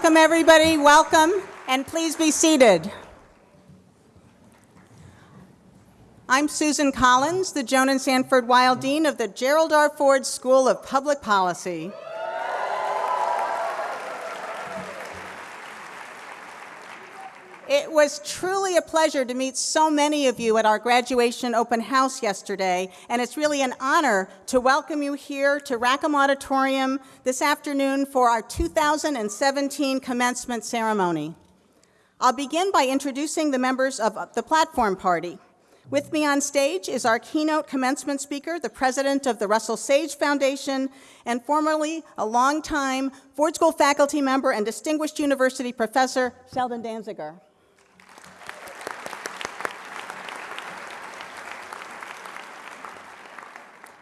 Welcome, everybody. Welcome, and please be seated. I'm Susan Collins, the Joan and Sanford Weill Dean of the Gerald R. Ford School of Public Policy. It was truly a pleasure to meet so many of you at our graduation open house yesterday, and it's really an honor to welcome you here to Rackham Auditorium this afternoon for our 2017 commencement ceremony. I'll begin by introducing the members of the platform party. With me on stage is our keynote commencement speaker, the president of the Russell Sage Foundation, and formerly a longtime Ford School faculty member and distinguished university professor, Sheldon Danziger.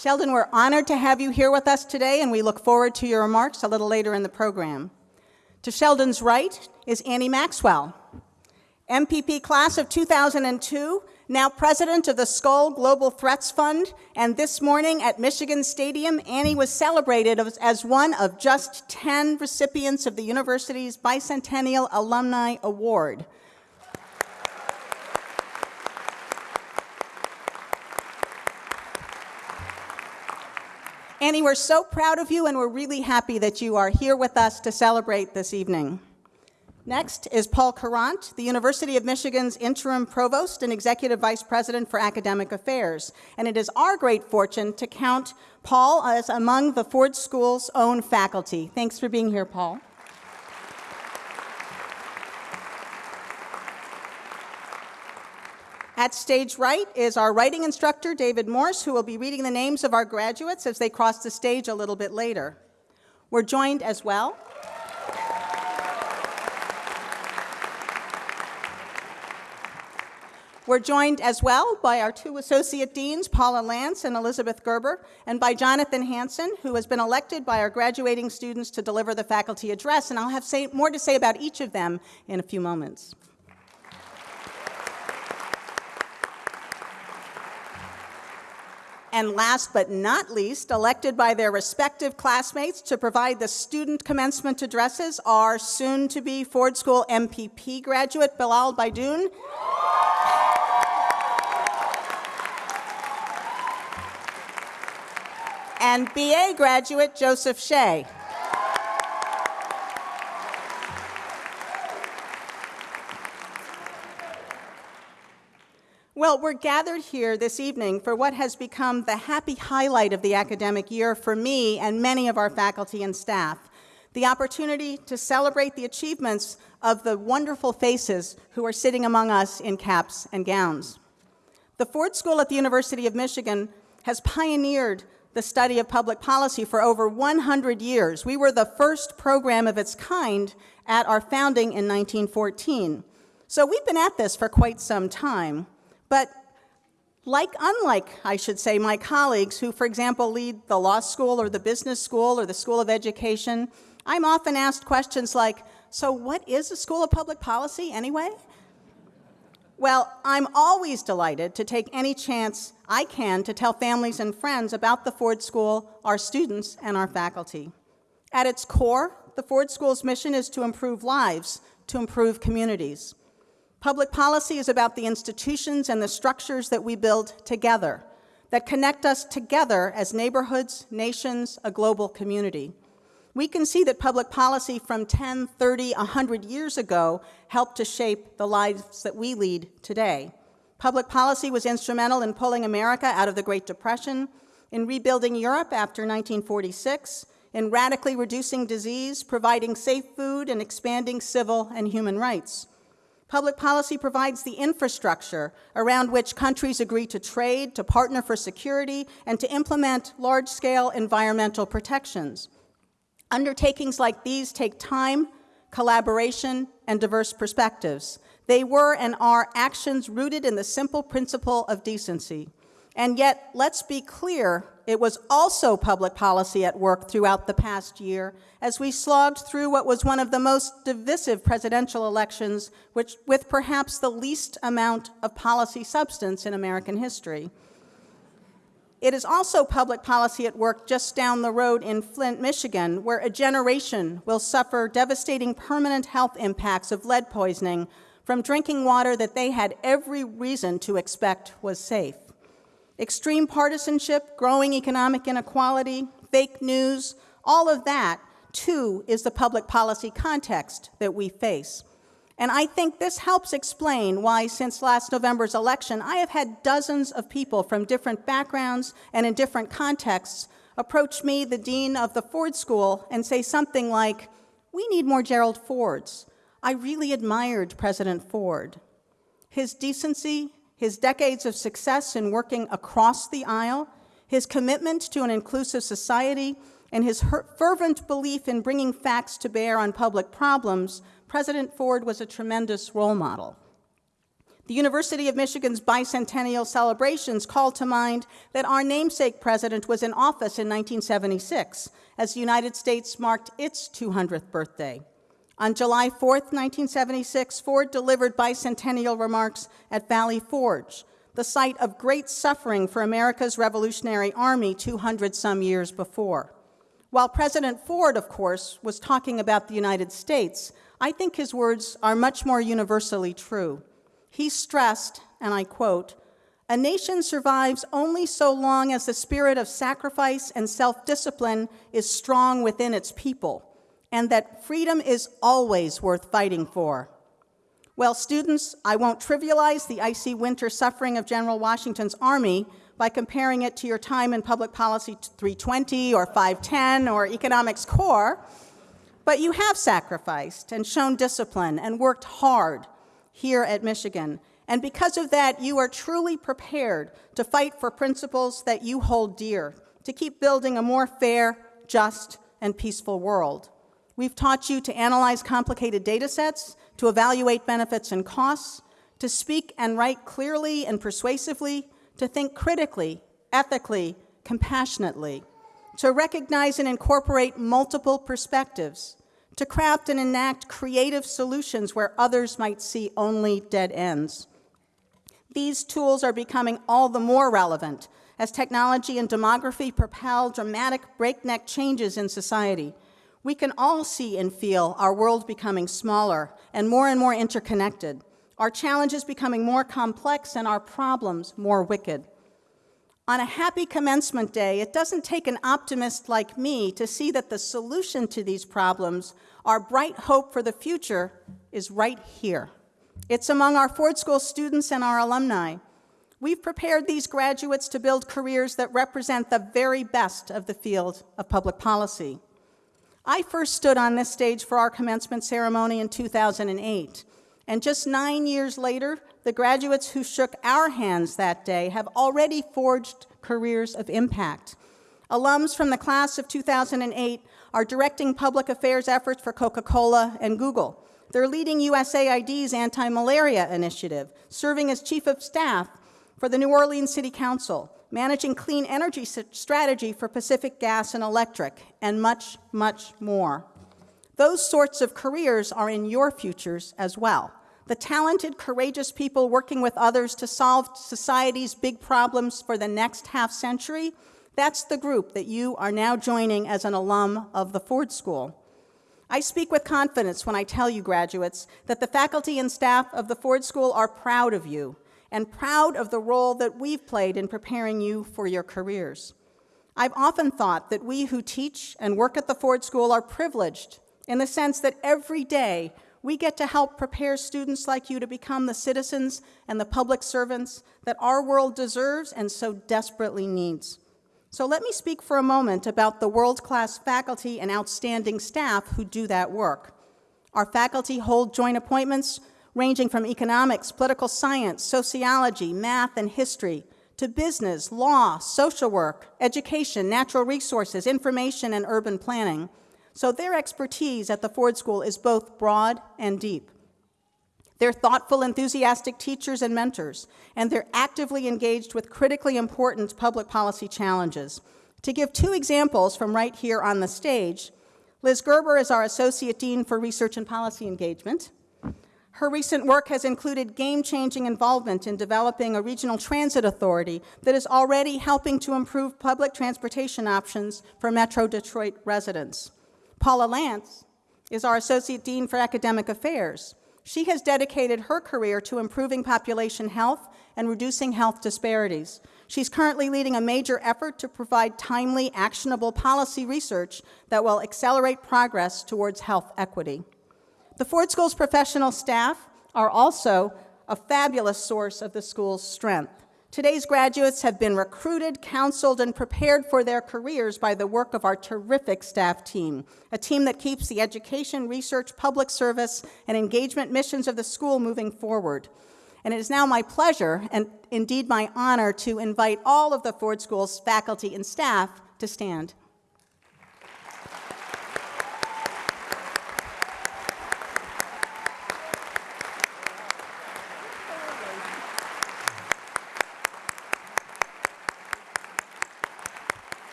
Sheldon, we're honored to have you here with us today, and we look forward to your remarks a little later in the program. To Sheldon's right is Annie Maxwell, MPP class of 2002, now president of the Skoll Global Threats Fund, and this morning at Michigan Stadium, Annie was celebrated as one of just 10 recipients of the university's Bicentennial Alumni Award. Annie, we're so proud of you and we're really happy that you are here with us to celebrate this evening. Next is Paul Courant, the University of Michigan's interim provost and executive vice president for academic affairs. And it is our great fortune to count Paul as among the Ford School's own faculty. Thanks for being here, Paul. At stage right is our writing instructor, David Morse, who will be reading the names of our graduates as they cross the stage a little bit later. We're joined as well We're joined as well by our two associate deans, Paula Lantz and Elizabeth Gerber, and by Jonathan Hanson, who has been elected by our graduating students to deliver the faculty address, and I'll have say, more to say about each of them in a few moments. And last but not least, elected by their respective classmates to provide the student commencement addresses are soon-to-be Ford School MPP graduate Bilal Baidoun. and BA graduate Joseph Shea. Well, we're gathered here this evening for what has become the happy highlight of the academic year for me and many of our faculty and staff, the opportunity to celebrate the achievements of the wonderful faces who are sitting among us in caps and gowns. The Ford School at the University of Michigan has pioneered the study of public policy for over 100 years. We were the first program of its kind at our founding in 1914. So we've been at this for quite some time. But like, unlike, I should say, my colleagues who, for example, lead the law school or the business school or the school of education, I'm often asked questions like, so what is a school of public policy anyway? Well, I'm always delighted to take any chance I can to tell families and friends about the Ford School, our students, and our faculty. At its core, the Ford School's mission is to improve lives, to improve communities. Public policy is about the institutions and the structures that we build together, that connect us together as neighborhoods, nations, a global community. We can see that public policy from 10, 30, 100 years ago helped to shape the lives that we lead today. Public policy was instrumental in pulling America out of the Great Depression, in rebuilding Europe after 1946, in radically reducing disease, providing safe food, and expanding civil and human rights. Public policy provides the infrastructure around which countries agree to trade, to partner for security, and to implement large-scale environmental protections. Undertakings like these take time, collaboration, and diverse perspectives. They were and are actions rooted in the simple principle of decency. And yet, let's be clear, it was also public policy at work throughout the past year as we slogged through what was one of the most divisive presidential elections which, with perhaps the least amount of policy substance in American history. It is also public policy at work just down the road in Flint, Michigan, where a generation will suffer devastating permanent health impacts of lead poisoning from drinking water that they had every reason to expect was safe. Extreme partisanship, growing economic inequality, fake news, all of that, too, is the public policy context that we face. And I think this helps explain why, since last November's election, I have had dozens of people from different backgrounds and in different contexts approach me, the dean of the Ford School, and say something like, We need more Gerald Fords. I really admired President Ford. His decency, his decades of success in working across the aisle, his commitment to an inclusive society, and his fervent belief in bringing facts to bear on public problems President Ford was a tremendous role model. The University of Michigan's bicentennial celebrations call to mind that our namesake president was in office in 1976 as the United States marked its 200th birthday. On July 4, 1976, Ford delivered bicentennial remarks at Valley Forge, the site of great suffering for America's Revolutionary Army 200 some years before. While President Ford, of course, was talking about the United States, I think his words are much more universally true. He stressed, and I quote, a nation survives only so long as the spirit of sacrifice and self-discipline is strong within its people, and that freedom is always worth fighting for. Well, students, I won't trivialize the icy winter suffering of General Washington's army by comparing it to your time in Public Policy 320 or 510 or Economics Core, but you have sacrificed and shown discipline and worked hard here at Michigan. And because of that, you are truly prepared to fight for principles that you hold dear, to keep building a more fair, just, and peaceful world. We've taught you to analyze complicated data sets, to evaluate benefits and costs, to speak and write clearly and persuasively, to think critically, ethically, compassionately, to recognize and incorporate multiple perspectives, to craft and enact creative solutions where others might see only dead ends. These tools are becoming all the more relevant as technology and demography propel dramatic breakneck changes in society. We can all see and feel our world becoming smaller and more and more interconnected, our challenges becoming more complex and our problems more wicked. On a happy commencement day, it doesn't take an optimist like me to see that the solution to these problems, our bright hope for the future, is right here. It's among our Ford School students and our alumni. We've prepared these graduates to build careers that represent the very best of the field of public policy. I first stood on this stage for our commencement ceremony in 2008, and just nine years later, the graduates who shook our hands that day have already forged careers of impact. Alums from the class of 2008 are directing public affairs efforts for Coca-Cola and Google. They're leading USAID's anti-malaria initiative, serving as chief of staff for the New Orleans City Council, managing clean energy strategy for Pacific Gas and Electric, and much, much more. Those sorts of careers are in your futures as well the talented, courageous people working with others to solve society's big problems for the next half century, that's the group that you are now joining as an alum of the Ford School. I speak with confidence when I tell you, graduates, that the faculty and staff of the Ford School are proud of you and proud of the role that we've played in preparing you for your careers. I've often thought that we who teach and work at the Ford School are privileged in the sense that every day we get to help prepare students like you to become the citizens and the public servants that our world deserves and so desperately needs. So let me speak for a moment about the world-class faculty and outstanding staff who do that work. Our faculty hold joint appointments ranging from economics, political science, sociology, math, and history, to business, law, social work, education, natural resources, information, and urban planning. So their expertise at the Ford School is both broad and deep. They're thoughtful, enthusiastic teachers and mentors, and they're actively engaged with critically important public policy challenges. To give two examples from right here on the stage, Liz Gerber is our Associate Dean for Research and Policy Engagement. Her recent work has included game-changing involvement in developing a regional transit authority that is already helping to improve public transportation options for Metro Detroit residents. Paula Lantz is our Associate Dean for Academic Affairs. She has dedicated her career to improving population health and reducing health disparities. She's currently leading a major effort to provide timely, actionable policy research that will accelerate progress towards health equity. The Ford School's professional staff are also a fabulous source of the school's strength. Today's graduates have been recruited, counseled, and prepared for their careers by the work of our terrific staff team, a team that keeps the education, research, public service, and engagement missions of the school moving forward. And it is now my pleasure, and indeed my honor, to invite all of the Ford School's faculty and staff to stand.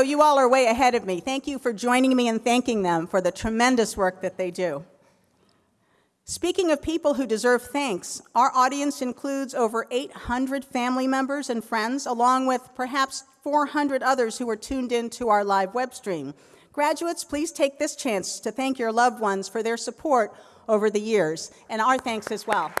So you all are way ahead of me. Thank you for joining me and thanking them for the tremendous work that they do. Speaking of people who deserve thanks, our audience includes over 800 family members and friends, along with perhaps 400 others who are tuned in to our live web stream. Graduates, please take this chance to thank your loved ones for their support over the years, and our thanks as well.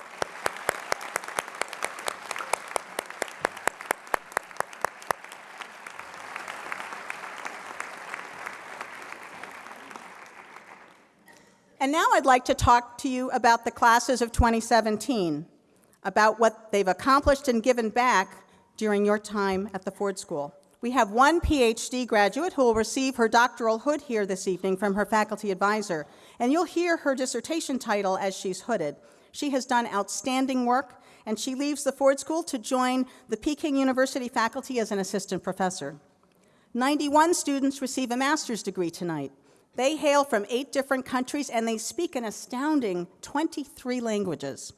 And now I'd like to talk to you about the classes of 2017, about what they've accomplished and given back during your time at the Ford School. We have one PhD graduate who will receive her doctoral hood here this evening from her faculty advisor, and you'll hear her dissertation title as she's hooded. She has done outstanding work, and she leaves the Ford School to join the Peking University faculty as an assistant professor. 91 students receive a master's degree tonight. They hail from eight different countries and they speak an astounding 23 languages.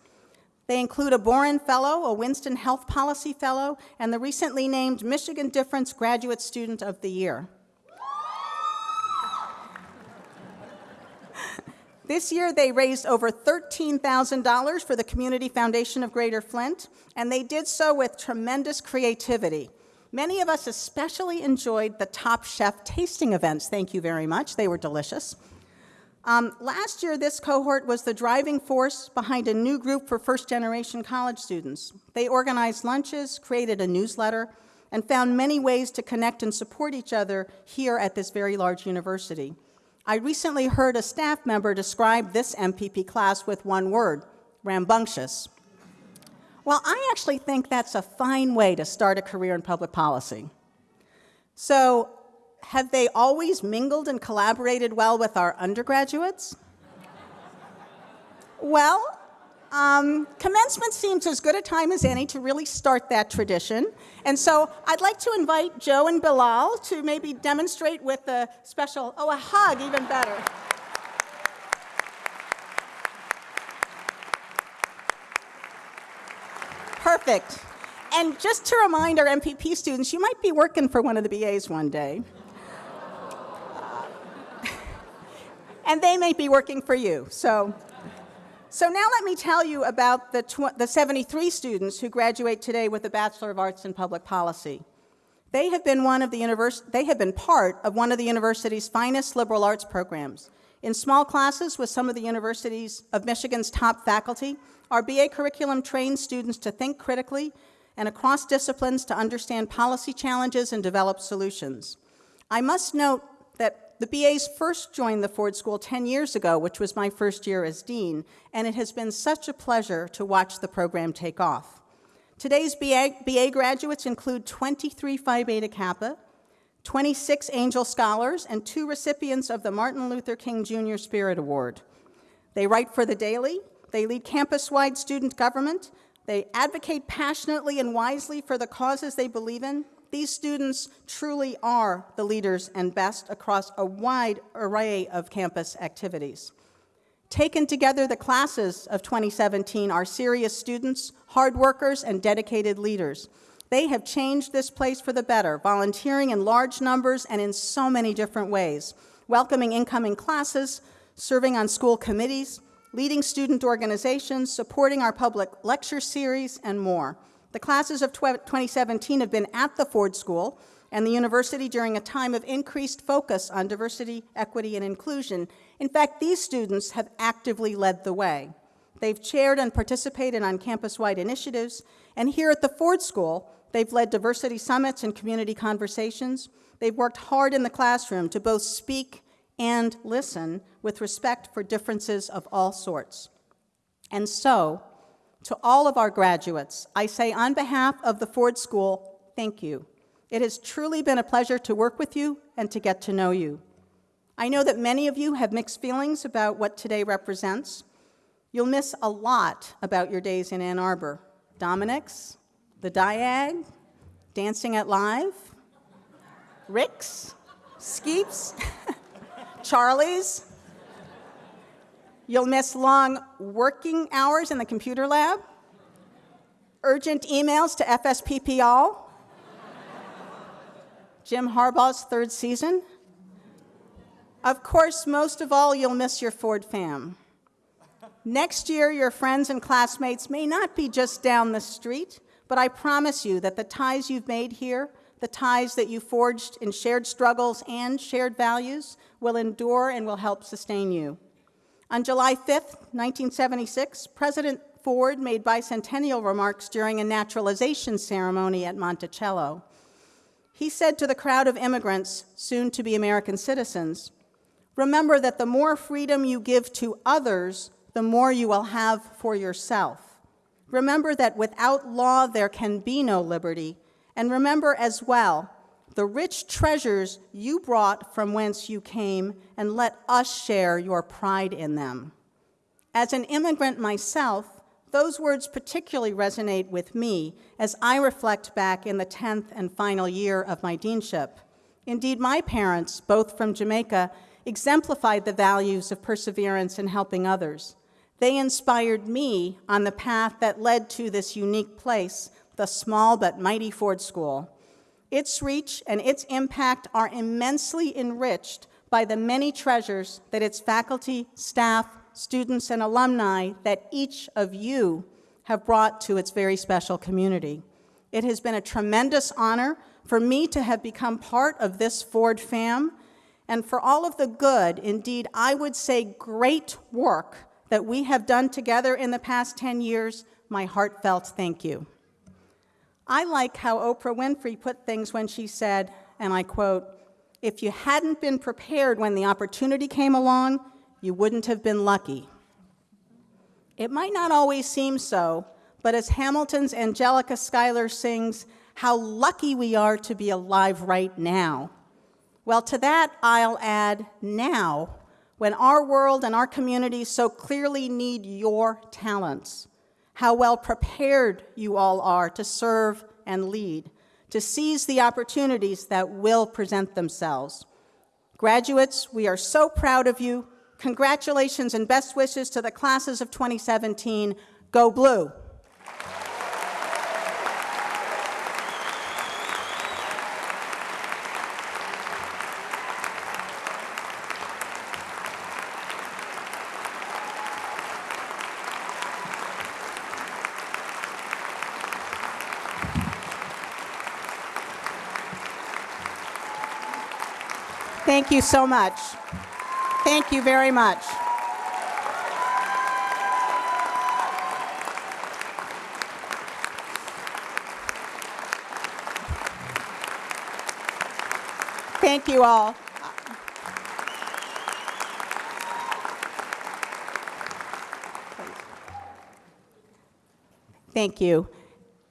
They include a Boren Fellow, a Winston Health Policy Fellow, and the recently named Michigan Difference Graduate Student of the Year. This year, they raised over $13,000 for the Community Foundation of Greater Flint, and they did so with tremendous creativity. Many of us especially enjoyed the Top Chef tasting events. Thank you very much. They were delicious. Um, last year, this cohort was the driving force behind a new group for first-generation college students. They organized lunches, created a newsletter, and found many ways to connect and support each other here at this very large university. I recently heard a staff member describe this MPP class with one word, rambunctious. Well, I actually think that's a fine way to start a career in public policy. So, have they always mingled and collaborated well with our undergraduates? well, um, commencement seems as good a time as any to really start that tradition. And so I'd like to invite Joe and Bilal to maybe demonstrate with a special, oh, a hug, even better. Perfect. And just to remind our MPP students, you might be working for one of the BAs one day. and they may be working for you. So, so now let me tell you about the, the 73 students who graduate today with a Bachelor of Arts in Public Policy. They have been one of the univers they have been part of one of the university's finest liberal arts programs. In small classes with some of the universities of Michigan's top faculty, our BA curriculum trains students to think critically and across disciplines to understand policy challenges and develop solutions. I must note that the BAs first joined the Ford School 10 years ago, which was my first year as dean, and it has been such a pleasure to watch the program take off. Today's BA, BA graduates include 23 Phi Beta Kappa, 26 Angell Scholars, and two recipients of the Martin Luther King Jr. Spirit Award. They write for the Daily, they lead campus-wide student government, they advocate passionately and wisely for the causes they believe in. These students truly are the leaders and best across a wide array of campus activities. Taken together, the classes of 2017 are serious students, hard workers, and dedicated leaders. They have changed this place for the better, volunteering in large numbers and in so many different ways, welcoming incoming classes, serving on school committees, leading student organizations, supporting our public lecture series, and more. The classes of 2017 have been at the Ford School and the university during a time of increased focus on diversity, equity, and inclusion. In fact, these students have actively led the way. They've chaired and participated on campus-wide initiatives, and here at the Ford School, they've led diversity summits and community conversations. They've worked hard in the classroom to both speak and listen with respect for differences of all sorts. And so, to all of our graduates, I say on behalf of the Ford School, thank you. It has truly been a pleasure to work with you and to get to know you. I know that many of you have mixed feelings about what today represents. You'll miss a lot about your days in Ann Arbor. Dominic's, the Diag, Dancing at Live, Rick's, Skeeps, Charlie's. You'll miss long working hours in the computer lab, urgent emails to FSPP all, Jim Harbaugh's third season. Of course, most of all, you'll miss your Ford fam. Next year, your friends and classmates may not be just down the street, but I promise you that the ties you've made here, the ties that you forged in shared struggles and shared values, will endure and will help sustain you. On July 5, 1976, President Ford made bicentennial remarks during a naturalization ceremony at Monticello. He said to the crowd of immigrants, soon to be American citizens, remember that the more freedom you give to others, the more you will have for yourself. Remember that without law there can be no liberty, and remember as well the rich treasures you brought from whence you came, and let us share your pride in them. As an immigrant myself, those words particularly resonate with me as I reflect back in the 10th and final year of my deanship. Indeed, my parents, both from Jamaica, exemplified the values of perseverance and helping others. They inspired me on the path that led to this unique place, the small but mighty Ford School. Its reach and its impact are immensely enriched by the many treasures that its faculty, staff, students, and alumni that each of you have brought to its very special community. It has been a tremendous honor for me to have become part of this Ford fam, and for all of the good, indeed, I would say great work that we have done together in the past 10 years, my heartfelt thank you. I like how Oprah Winfrey put things when she said, and I quote, if you hadn't been prepared when the opportunity came along, you wouldn't have been lucky. It might not always seem so, but as Hamilton's Angelica Schuyler sings, how lucky we are to be alive right now. Well, to that I'll add now, when our world and our communities so clearly need your talents, how well prepared you all are to serve and lead, to seize the opportunities that will present themselves. Graduates, we are so proud of you. Congratulations and best wishes to the classes of 2017. Go Blue! You so much. Thank you very much. Thank you all. Thank you.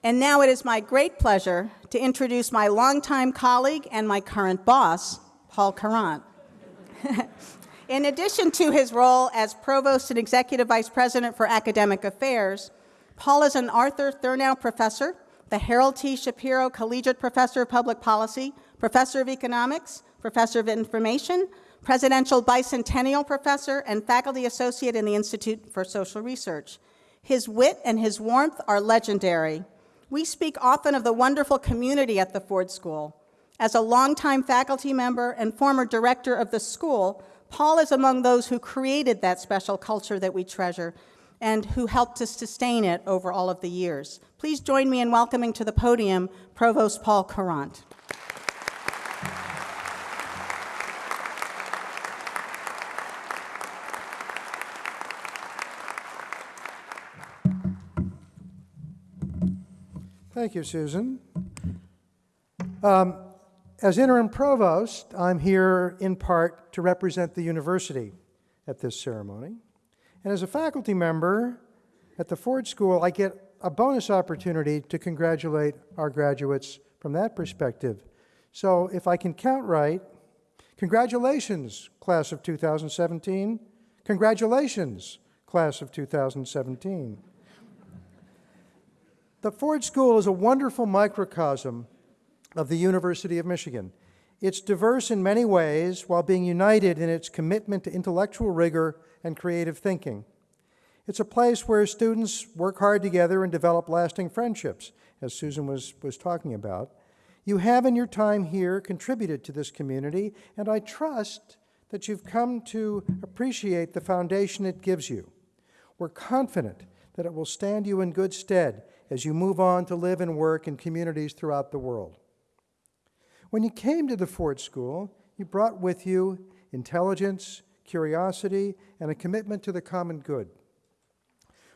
And now it is my great pleasure to introduce my longtime colleague and my current boss, Paul Courant. In addition to his role as Provost and Executive Vice President for Academic Affairs, Paul is an Arthur Thurnau Professor, the Harold T. Shapiro Collegiate Professor of Public Policy, Professor of Economics, Professor of Information, Presidential Bicentennial Professor, and Faculty Associate in the Institute for Social Research. His wit and his warmth are legendary. We speak often of the wonderful community at the Ford School. As a longtime faculty member and former director of the school, Paul is among those who created that special culture that we treasure and who helped to sustain it over all of the years. Please join me in welcoming to the podium Provost Paul Courant. Thank you, Susan. Um, as interim provost, I'm here in part to represent the university at this ceremony. And as a faculty member at the Ford School, I get a bonus opportunity to congratulate our graduates from that perspective. So if I can count right, congratulations, class of 2017. Congratulations, class of 2017. The Ford School is a wonderful microcosm of the University of Michigan. It's diverse in many ways while being united in its commitment to intellectual rigor and creative thinking. It's a place where students work hard together and develop lasting friendships, as Susan was, was talking about. You have in your time here contributed to this community, and I trust that you've come to appreciate the foundation it gives you. We're confident that it will stand you in good stead as you move on to live and work in communities throughout the world. When you came to the Ford School, you brought with you intelligence, curiosity, and a commitment to the common good.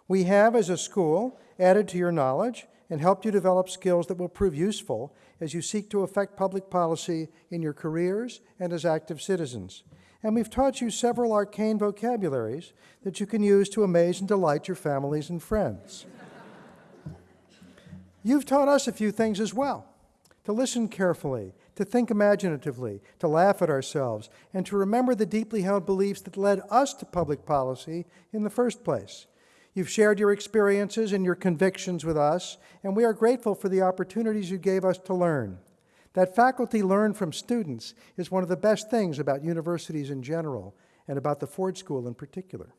We have, as a school, added to your knowledge and helped you develop skills that will prove useful as you seek to affect public policy in your careers and as active citizens. And we've taught you several arcane vocabularies that you can use to amaze and delight your families and friends. You've taught us a few things as well to listen carefully, to think imaginatively, to laugh at ourselves, and to remember the deeply held beliefs that led us to public policy in the first place. You've shared your experiences and your convictions with us, and we are grateful for the opportunities you gave us to learn. That faculty learn from students is one of the best things about universities in general and about the Ford School in particular.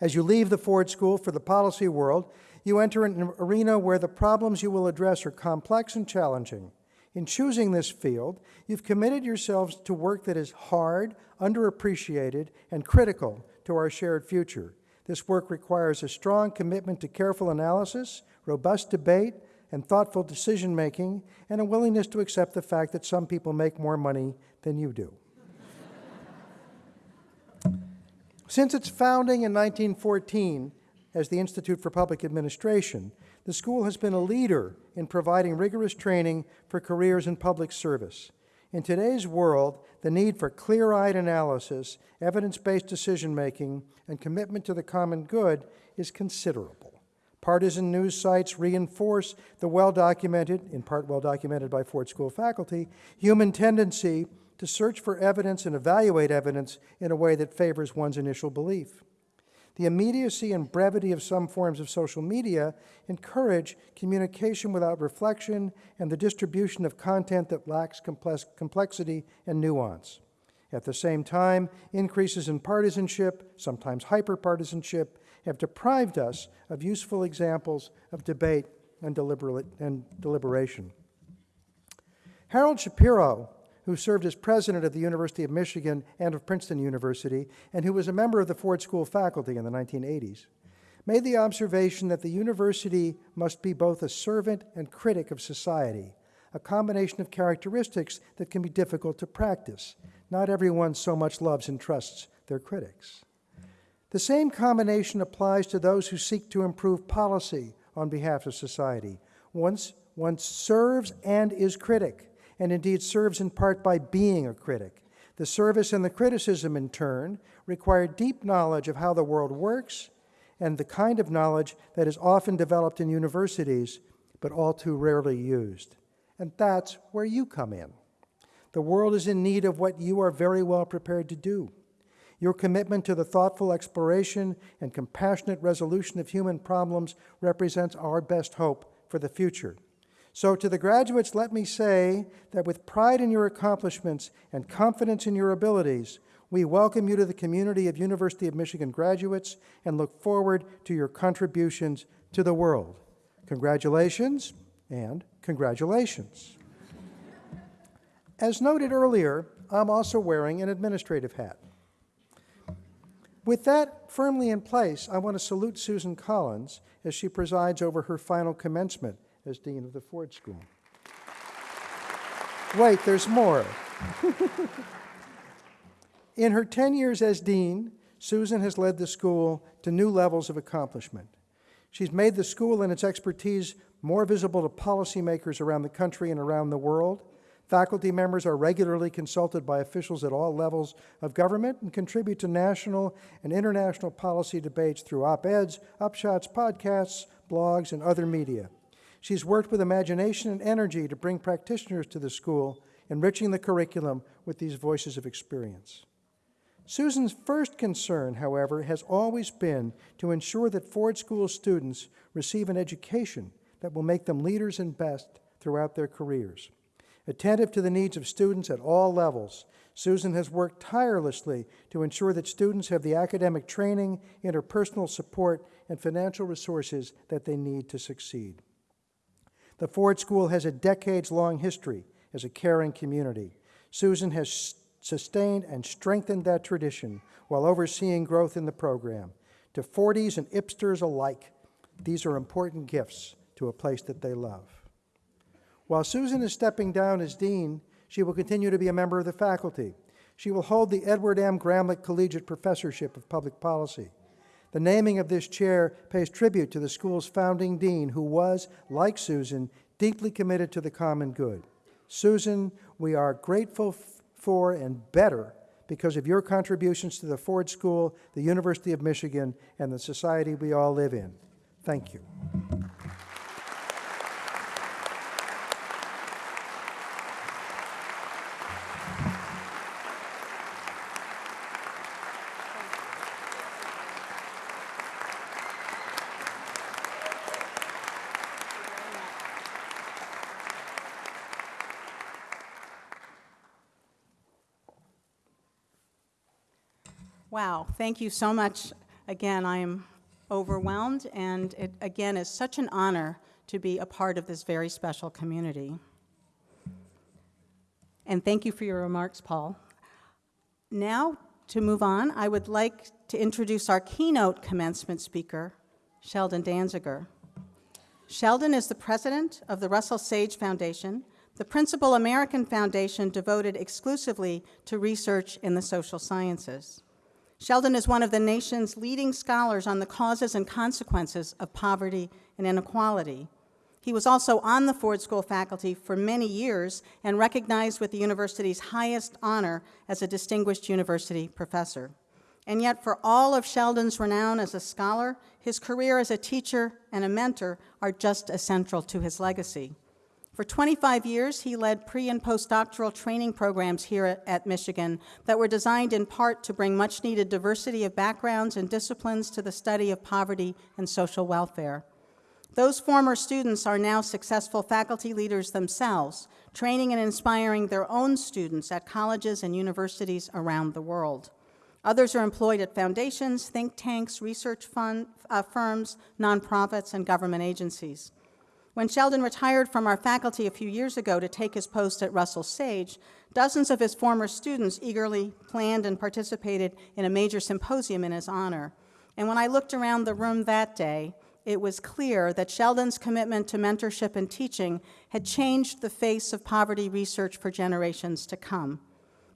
As you leave the Ford School for the policy world, you enter an arena where the problems you will address are complex and challenging. In choosing this field, you've committed yourselves to work that is hard, underappreciated, and critical to our shared future. This work requires a strong commitment to careful analysis, robust debate, and thoughtful decision making, and a willingness to accept the fact that some people make more money than you do. Since its founding in 1914 as the Institute for Public Administration, the school has been a leader in providing rigorous training for careers in public service. In today's world, the need for clear-eyed analysis, evidence-based decision-making, and commitment to the common good is considerable. Partisan news sites reinforce the well-documented, in part well-documented by Ford School faculty, human tendency to search for evidence and evaluate evidence in a way that favors one's initial belief. The immediacy and brevity of some forms of social media encourage communication without reflection and the distribution of content that lacks complexity and nuance. At the same time, increases in partisanship, sometimes hyperpartisanship, have deprived us of useful examples of debate and, and deliberation. Harold Shapiro who served as president of the University of Michigan and of Princeton University, and who was a member of the Ford School faculty in the 1980s, made the observation that the university must be both a servant and critic of society, a combination of characteristics that can be difficult to practice. Not everyone so much loves and trusts their critics. The same combination applies to those who seek to improve policy on behalf of society. Once one serves and is critic, and indeed serves in part by being a critic. The service and the criticism, in turn, require deep knowledge of how the world works and the kind of knowledge that is often developed in universities but all too rarely used. And that's where you come in. The world is in need of what you are very well prepared to do. Your commitment to the thoughtful exploration and compassionate resolution of human problems represents our best hope for the future. So, to the graduates, let me say that with pride in your accomplishments and confidence in your abilities, we welcome you to the community of University of Michigan graduates and look forward to your contributions to the world. Congratulations and congratulations. As noted earlier, I'm also wearing an administrative hat. With that firmly in place, I want to salute Susan Collins as she presides over her final commencement as Dean of the Ford School. Wait, there's more. In her 10 years as Dean, Susan has led the school to new levels of accomplishment. She's made the school and its expertise more visible to policymakers around the country and around the world. Faculty members are regularly consulted by officials at all levels of government and contribute to national and international policy debates through op eds, upshots, podcasts, blogs, and other media. She's worked with imagination and energy to bring practitioners to the school, enriching the curriculum with these voices of experience. Susan's first concern, however, has always been to ensure that Ford School students receive an education that will make them leaders and best throughout their careers. Attentive to the needs of students at all levels, Susan has worked tirelessly to ensure that students have the academic training, interpersonal support, and financial resources that they need to succeed. The Ford School has a decades long history as a caring community. Susan has sustained and strengthened that tradition while overseeing growth in the program. To Fordies and Ipsters alike, these are important gifts to a place that they love. While Susan is stepping down as dean, she will continue to be a member of the faculty. She will hold the Edward M. Gramlich Collegiate Professorship of Public Policy. The naming of this chair pays tribute to the school's founding dean, who was, like Susan, deeply committed to the common good. Susan, we are grateful for and better because of your contributions to the Ford School, the University of Michigan, and the society we all live in. Thank you. Wow, thank you so much. Again, I am overwhelmed, and it again is such an honor to be a part of this very special community. And thank you for your remarks, Paul. Now, to move on, I would like to introduce our keynote commencement speaker, Sheldon Danziger. Sheldon is the president of the Russell Sage Foundation, the principal American foundation devoted exclusively to research in the social sciences. Sheldon is one of the nation's leading scholars on the causes and consequences of poverty and inequality. He was also on the Ford School faculty for many years and recognized with the university's highest honor as a distinguished university professor. And yet, for all of Sheldon's renown as a scholar, his career as a teacher and a mentor are just as central to his legacy. For 25 years, he led pre and postdoctoral training programs here at, Michigan that were designed in part to bring much needed diversity of backgrounds and disciplines to the study of poverty and social welfare. Those former students are now successful faculty leaders themselves, training and inspiring their own students at colleges and universities around the world. Others are employed at foundations, think tanks, research fund, uh, firms, nonprofits, and government agencies. When Sheldon retired from our faculty a few years ago to take his post at Russell Sage, dozens of his former students eagerly planned and participated in a major symposium in his honor. And when I looked around the room that day, it was clear that Sheldon's commitment to mentorship and teaching had changed the face of poverty research for generations to come.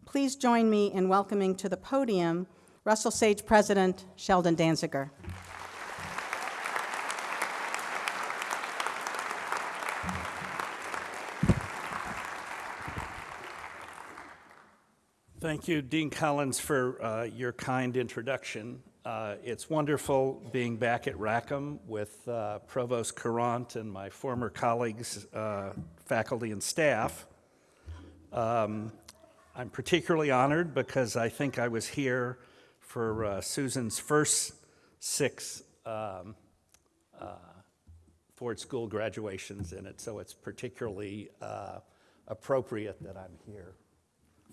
Please join me in welcoming to the podium Russell Sage President Sheldon Danziger. Thank you, Dean Collins, for uh, your kind introduction. Uh, it's wonderful being back at Rackham with uh, Provost Courant and my former colleagues, uh, faculty, and staff. Um, I'm particularly honored because I think I was here for uh, Susan's first six um, uh, Ford School graduations in it, so it's particularly appropriate that I'm here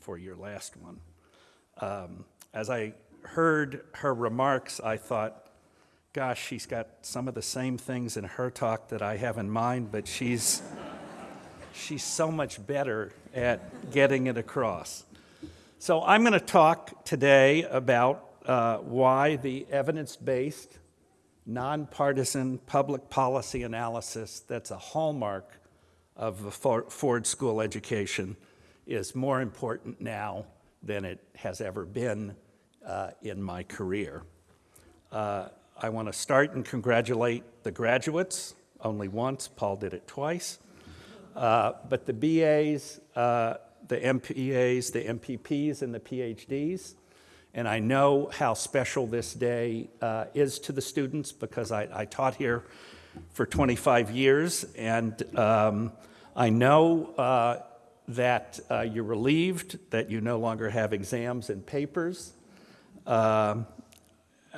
for your last one. Um, as I heard her remarks, I thought, gosh, she's got some of the same things in her talk that I have in mind, but she's, she's so much better at getting it across. So I'm going to talk today about uh, why the evidence-based, nonpartisan public policy analysis that's a hallmark of the Ford School education is more important now than it has ever been uh, in my career. Uh, I want to start and congratulate the graduates, only once, Paul did it twice. Uh, But the BAs, uh, the MPAs, the MPPs, and the PhDs, and I know how special this day uh, is to the students because I I taught here for 25 years, and um, I know uh, that uh, you're relieved that you no longer have exams and papers. Um,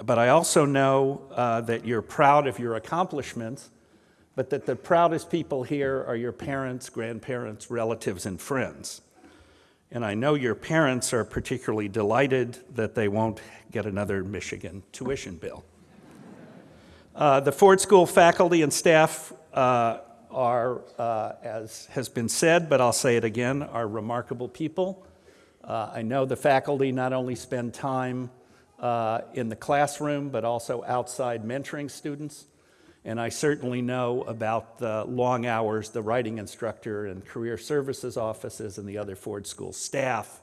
but I also know uh, that you're proud of your accomplishments, but that the proudest people here are your parents, grandparents, relatives, and friends. And I know your parents are particularly delighted that they won't get another Michigan tuition bill. Uh, the Ford School faculty and staff uh, are, uh, as has been said, but I'll say it again, are remarkable people. Uh, I know the faculty not only spend time uh, in the classroom, but also outside mentoring students. And I certainly know about the long hours the writing instructor and career services offices and the other Ford School staff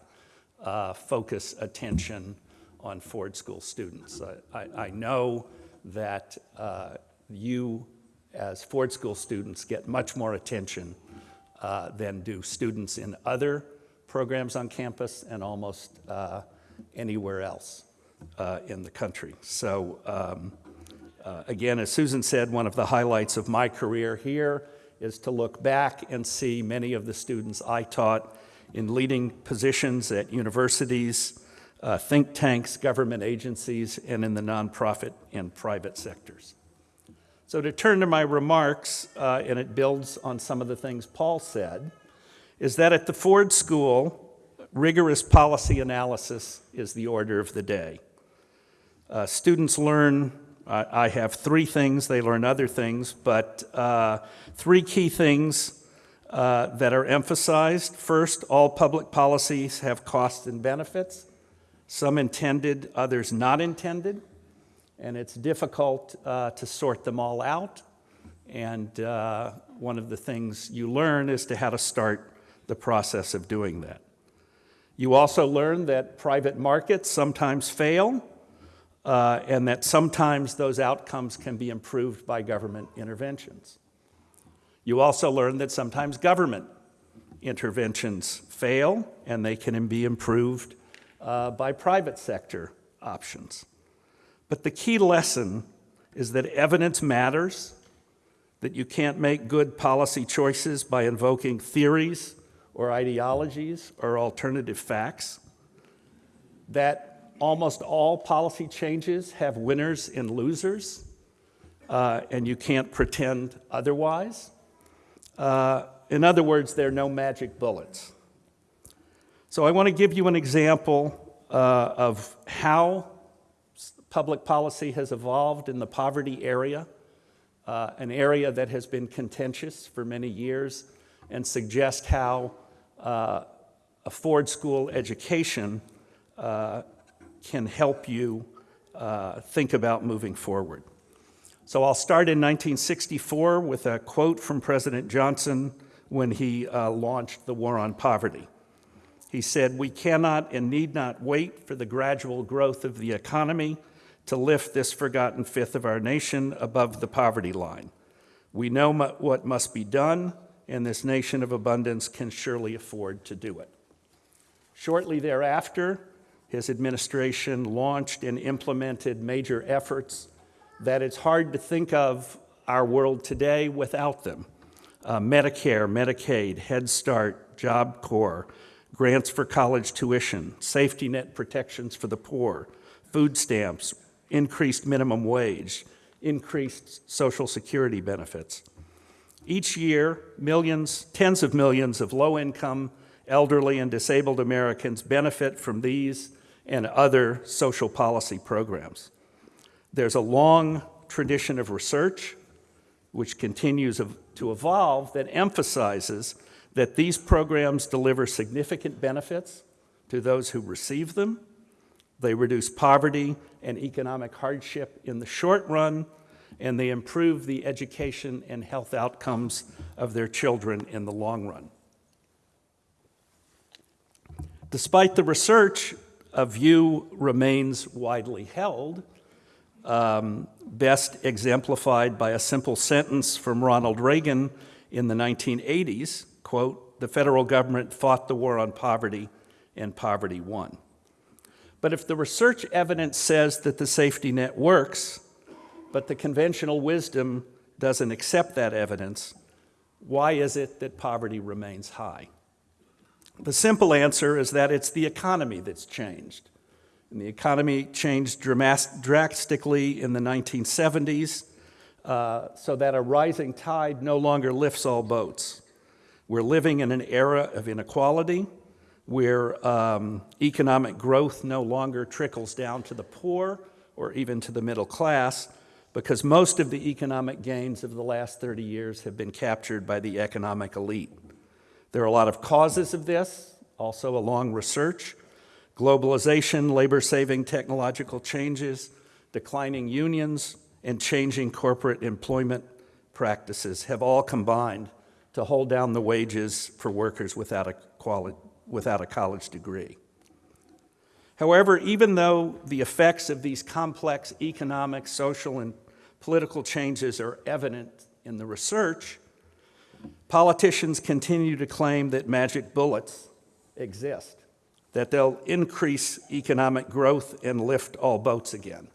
uh, focus attention on Ford School students. I, I, I know that uh, you, as Ford School students, get much more attention uh, than do students in other programs on campus and almost uh, anywhere else uh, in the country. So um, uh, again, as Susan said, one of the highlights of my career here is to look back and see many of the students I taught in leading positions at universities, uh, think tanks, government agencies, and in the nonprofit and private sectors. So to turn to my remarks, uh, and it builds on some of the things Paul said, is that at the Ford School, rigorous policy analysis is the order of the day. Uh, students learn, I, I have three things, they learn other things, but uh, three key things uh, that are emphasized. First, all public policies have costs and benefits, some intended, others not intended, and it's difficult uh, to sort them all out. And uh, one of the things you learn is to how to start the process of doing that. You also learn that private markets sometimes fail, uh, and that sometimes those outcomes can be improved by government interventions. You also learn that sometimes government interventions fail and they can be improved uh, by private sector options. But the key lesson is that evidence matters, that you can't make good policy choices by invoking theories or ideologies or alternative facts, that almost all policy changes have winners and losers, uh, and you can't pretend otherwise. Uh, in other words, there are no magic bullets. So I want to give you an example uh, of how public policy has evolved in the poverty area, uh, an area that has been contentious for many years, and suggest how uh, a Ford School education uh, can help you uh, think about moving forward. So I'll start in 1964 with a quote from President Johnson when he uh, launched the War on Poverty. He said, We cannot and need not wait for the gradual growth of the economy to lift this forgotten fifth of our nation above the poverty line. We know what must be done, and this nation of abundance can surely afford to do it. Shortly thereafter, his administration launched and implemented major efforts that it's hard to think of our world today without them. Uh, Medicare, Medicaid, Head Start, Job Corps, grants for college tuition, safety net protections for the poor, food stamps, increased minimum wage, increased Social Security benefits. Each year, millions, tens of millions of low income, elderly, and disabled Americans benefit from these and other social policy programs. There's a long tradition of research, which continues to evolve, that emphasizes that these programs deliver significant benefits to those who receive them. They reduce poverty and economic hardship in the short run, and they improve the education and health outcomes of their children in the long run. Despite the research, a view remains widely held, um, best exemplified by a simple sentence from Ronald Reagan in the 1980s, quote, "The federal government fought the war on poverty and poverty won." But if the research evidence says that the safety net works, but the conventional wisdom doesn't accept that evidence, why is it that poverty remains high? The simple answer is that it's the economy that's changed. And the economy changed drastically in the 1970s, uh, so that a rising tide no longer lifts all boats. We're living in an era of inequality where um, economic growth no longer trickles down to the poor or even to the middle class because most of the economic gains of the last 30 years have been captured by the economic elite. There are a lot of causes of this, also along research. Globalization, labor-saving technological changes, declining unions, and changing corporate employment practices have all combined to hold down the wages for workers without a, quali- without a college degree. However, even though the effects of these complex economic, social, and political changes are evident in the research, Politicians continue to claim that magic bullets exist, that they'll increase economic growth and lift all boats again.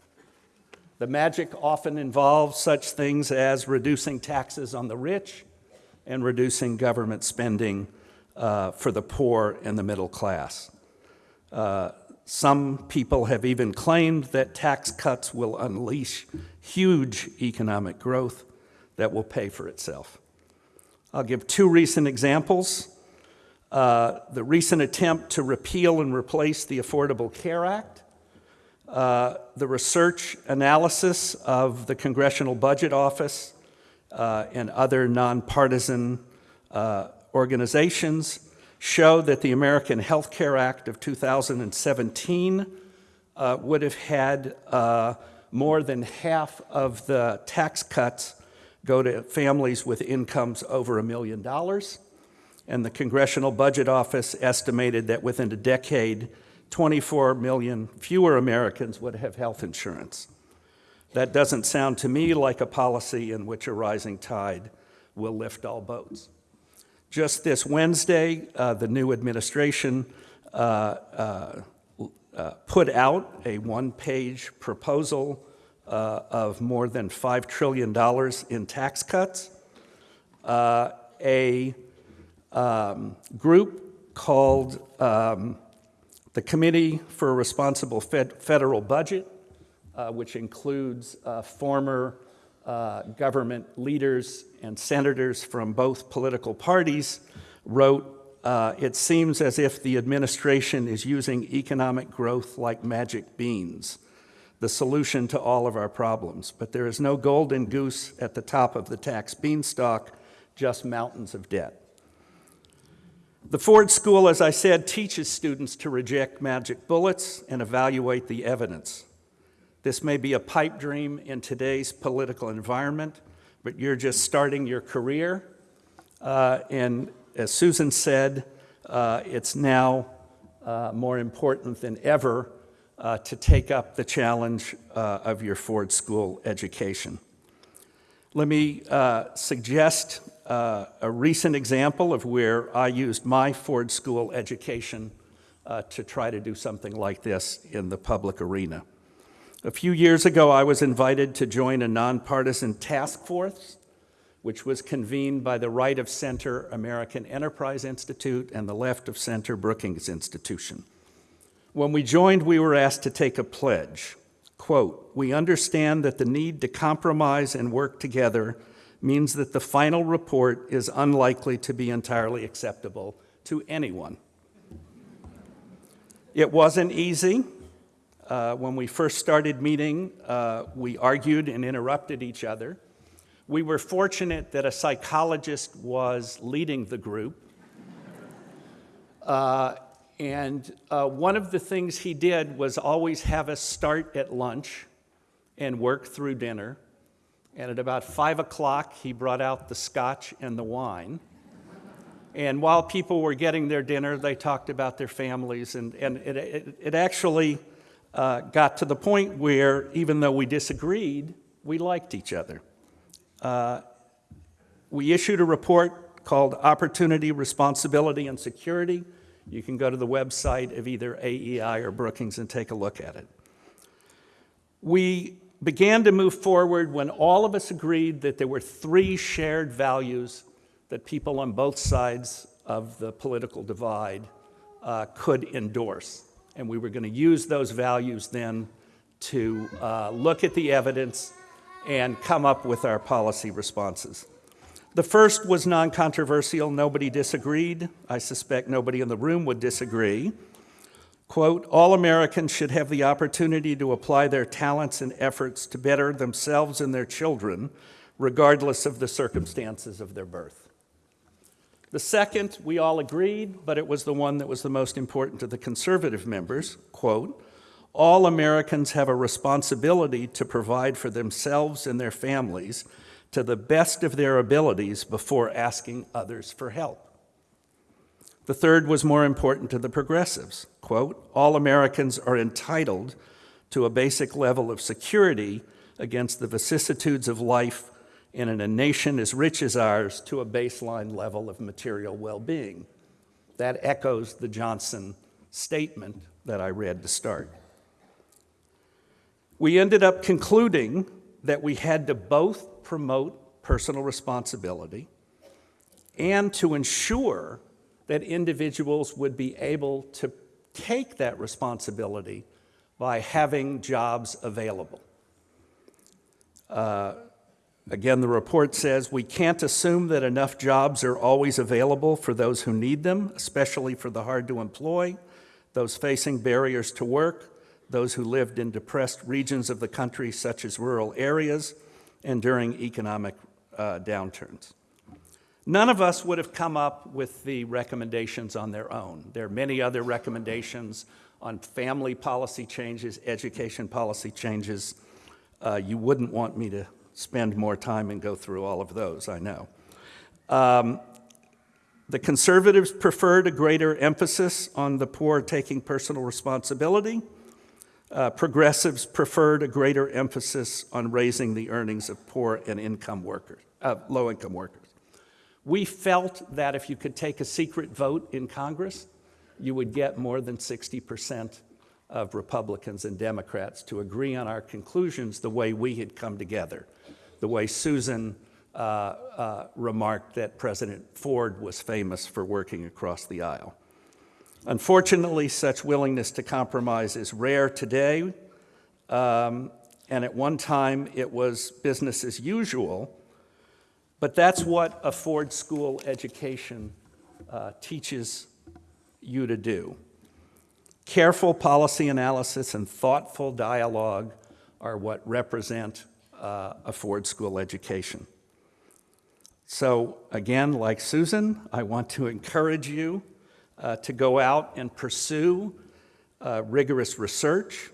The magic often involves such things as reducing taxes on the rich and reducing government spending uh, for the poor and the middle class. Uh, some people have even claimed that tax cuts will unleash huge economic growth that will pay for itself. I'll give two recent examples. Uh, the recent attempt to repeal and replace the Affordable Care Act, uh, the research analysis of the Congressional Budget Office uh, and other nonpartisan uh, organizations show that the American Health Care Act of 2017 uh, would have had uh, more than half of the tax cuts go to families with incomes over a million dollars. And the Congressional Budget Office estimated that within a decade, 24 million fewer Americans would have health insurance. That doesn't sound to me like a policy in which a rising tide will lift all boats. Just this Wednesday, uh, the new administration uh, uh, uh put out a one page proposal uh, of more than $5 trillion in tax cuts. A um, group called um, the Committee for a Responsible Fed Federal Budget, which includes former uh, government leaders and senators from both political parties, wrote uh, it seems as if the administration is using economic growth like magic beans the solution to all of our problems. But there is no golden goose at the top of the tax beanstalk, just mountains of debt. The Ford School, as I said, teaches students to reject magic bullets and evaluate the evidence. This may be a pipe dream in today's political environment, but you're just starting your career. Uh, and as Susan said, uh, it's now uh, more important than ever uh, to take up the challenge uh, of your Ford School education. Let me uh, suggest a recent example of where I used my Ford School education to try to do something like this in the public arena. A few years ago, I was invited to join a nonpartisan task force which was convened by the right of center American Enterprise Institute and the left of center Brookings Institution. When we joined, we were asked to take a pledge. Quote, we understand that the need to compromise and work together means that the final report is unlikely to be entirely acceptable to anyone. It wasn't easy. Uh, When we first started meeting, uh, we argued and interrupted each other. We were fortunate that a psychologist was leading the group. Uh, And uh, one of the things he did was always have us start at lunch and work through dinner. And at about five o'clock, he brought out the scotch and the wine. And while people were getting their dinner, they talked about their families. And, and it, it, it actually uh, got to the point where, even though we disagreed, we liked each other. Uh, we issued a report called Opportunity, Responsibility, and Security. You can go to the website of either AEI or Brookings and take a look at it. We began to move forward when all of us agreed that there were three shared values that people on both sides of the political divide uh, could endorse. And we were going to use those values then to uh, look at the evidence and come up with our policy responses. The first was non controversial, nobody disagreed. I suspect nobody in the room would disagree. Quote, all Americans should have the opportunity to apply their talents and efforts to better themselves and their children, regardless of the circumstances of their birth. The second, we all agreed, but it was the one that was the most important to the conservative members. Quote, all Americans have a responsibility to provide for themselves and their families to the best of their abilities before asking others for help. The third was more important to the progressives. Quote, all Americans are entitled to a basic level of security against the vicissitudes of life and in a nation as rich as ours to a baseline level of material well being. That echoes the Johnson statement that I read to start. We ended up concluding that we had to both promote personal responsibility and to ensure that individuals would be able to take that responsibility by having jobs available. Uh, again, the report says we can't assume that enough jobs are always available for those who need them, especially for the hard to employ, those facing barriers to work, those who lived in depressed regions of the country, such as rural areas, and during economic uh, downturns. None of us would have come up with the recommendations on their own. There are many other recommendations on family policy changes, education policy changes. Uh, you wouldn't want me to spend more time and go through all of those, I know. Um, the conservatives preferred a greater emphasis on the poor taking personal responsibility. Uh, progressives preferred a greater emphasis on raising the earnings of poor and income workers, uh, low income workers. We felt that if you could take a secret vote in Congress, you would get more than 60% of Republicans and Democrats to agree on our conclusions the way we had come together, the way Susan uh, uh, remarked that President Ford was famous for working across the aisle. Unfortunately, such willingness to compromise is rare today, um, and at one time it was business as usual but that's what a Ford School education uh, teaches you to do. Careful policy analysis and thoughtful dialogue are what represent uh, a Ford School education. So, again, like Susan, I want to encourage you uh, to go out and pursue uh, rigorous research,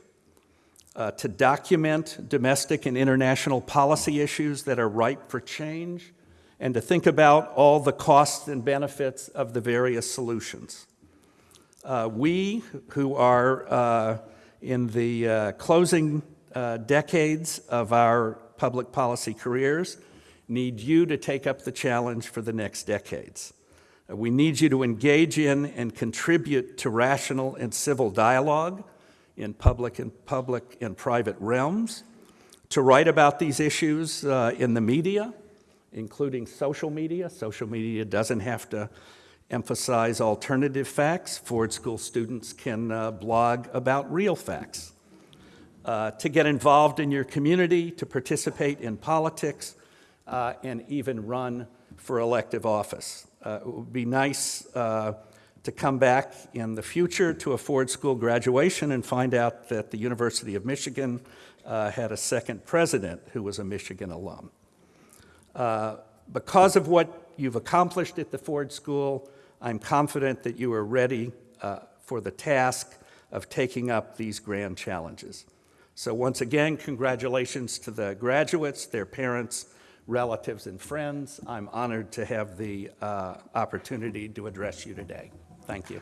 uh, to document domestic and international policy issues that are ripe for change, and to think about all the costs and benefits of the various solutions. Uh, we, who are uh, in the closing uh, decades of our public policy careers, need you to take up the challenge for the next decades. Uh, we need you to engage in and contribute to rational and civil dialogue in public and public and private realms, to write about these issues uh, in the media, including social media. Social media doesn't have to emphasize alternative facts. Ford School students can uh, blog about real facts. Uh, to get involved in your community, to participate in politics, uh, and even run for elective office. Uh, it would be nice uh, to come back in the future to a Ford School graduation and find out that the University of Michigan uh, had a second president who was a Michigan alum. Uh, because of what you've accomplished at the Ford School, I'm confident that you are ready for the task of taking up these grand challenges. So once again, congratulations to the graduates, their parents, relatives, and friends. I'm honored to have the uh, opportunity to address you today. Thank you.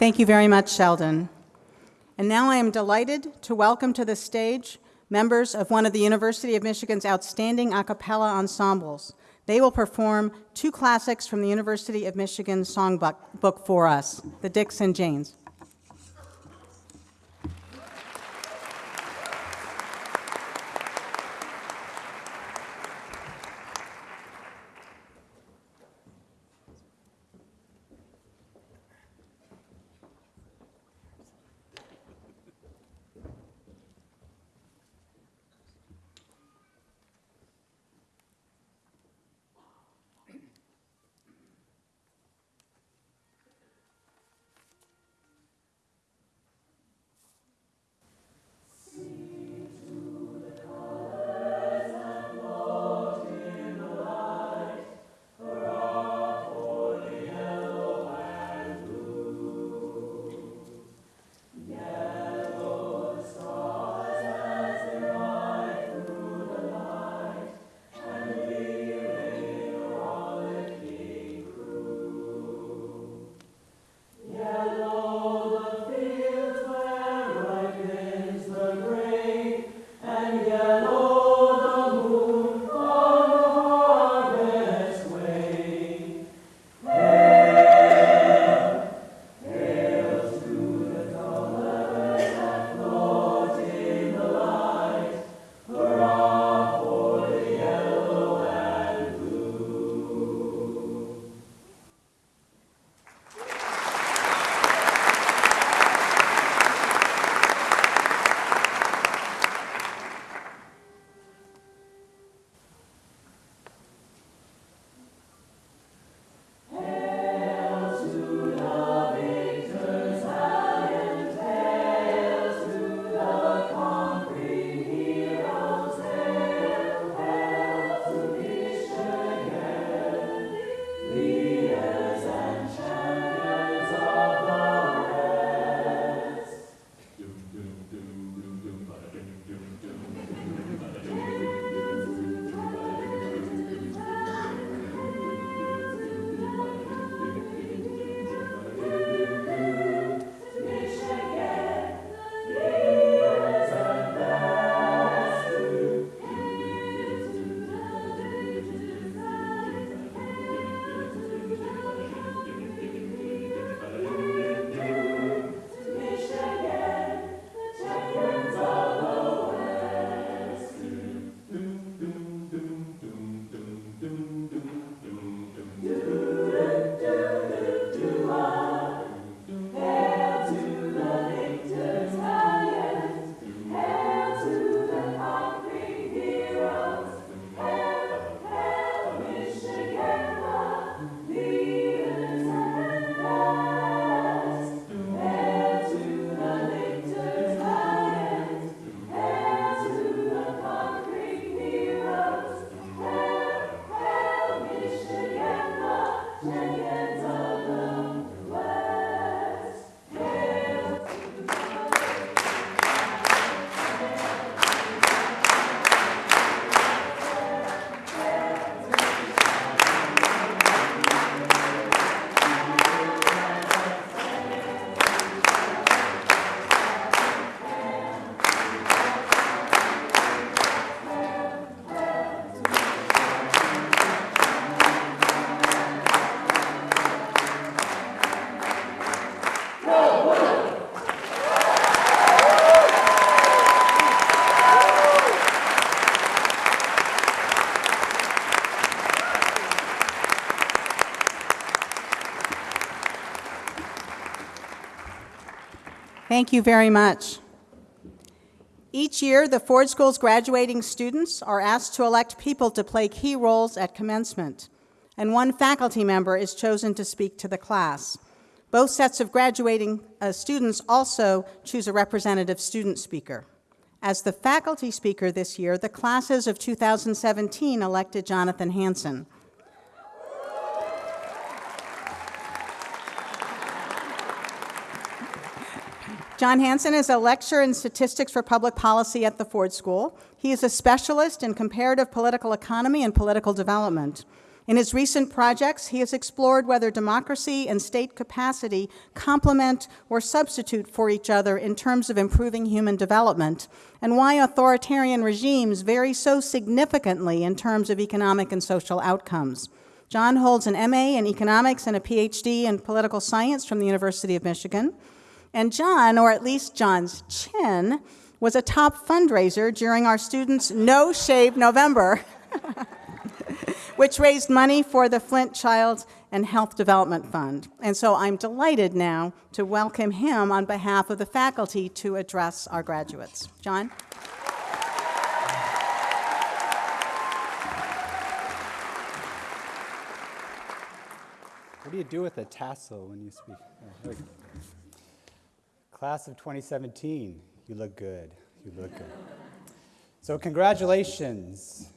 Thank you very much, Sheldon. And now I am delighted to welcome to the stage members of one of the University of Michigan's outstanding a cappella ensembles. They will perform two classics from the University of Michigan songbook for us, the Dicks and Janes. Thank you very much. Each year, the Ford School's graduating students are asked to elect people to play key roles at commencement, and one faculty member is chosen to speak to the class. Both sets of graduating uh, students also choose a representative student speaker. As the faculty speaker this year, the classes of 2017 elected Jonathan Hanson. John Hanson is a lecturer in statistics for public policy at the Ford School. He is a specialist in comparative political economy and political development. In his recent projects, he has explored whether democracy and state capacity complement or substitute for each other in terms of improving human development, and why authoritarian regimes vary so significantly in terms of economic and social outcomes. John holds an MA in economics and a PhD in political science from the University of Michigan. And John, or at least John's chin, was a top fundraiser during our students' No Shave November, which raised money for the Flint Child and Health Development Fund. And so I'm delighted now to welcome him on behalf of the faculty to address our graduates. John? What do you do with a tassel when you speak? Oh, there we go. Class of 2017, you look good. You look good. So, congratulations.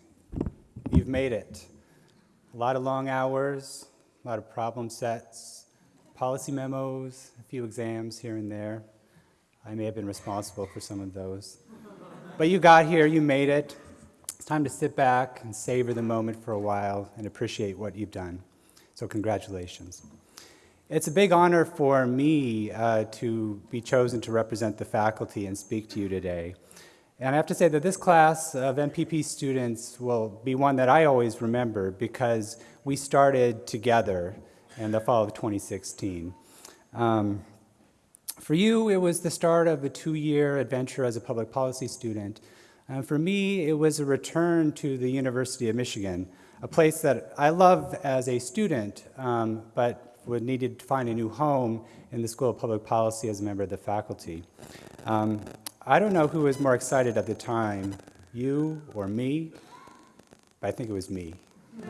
You've made it. A lot of long hours, a lot of problem sets, policy memos, a few exams here and there. I may have been responsible for some of those. But you got here, you made it. It's time to sit back and savor the moment for a while and appreciate what you've done. So, congratulations. It's a big honor for me uh, to be chosen to represent the faculty and speak to you today. And I have to say that this class of MPP students will be one that I always remember because we started together in the fall of 2016. Um, for you, it was the start of a two-year adventure as a public policy student. And for me, it was a return to the University of Michigan, a place that I love as a student, um, but would needed to find a new home in the School of Public Policy as a member of the faculty. Um, I don't know who was more excited at the time, you or me, but I think it was me.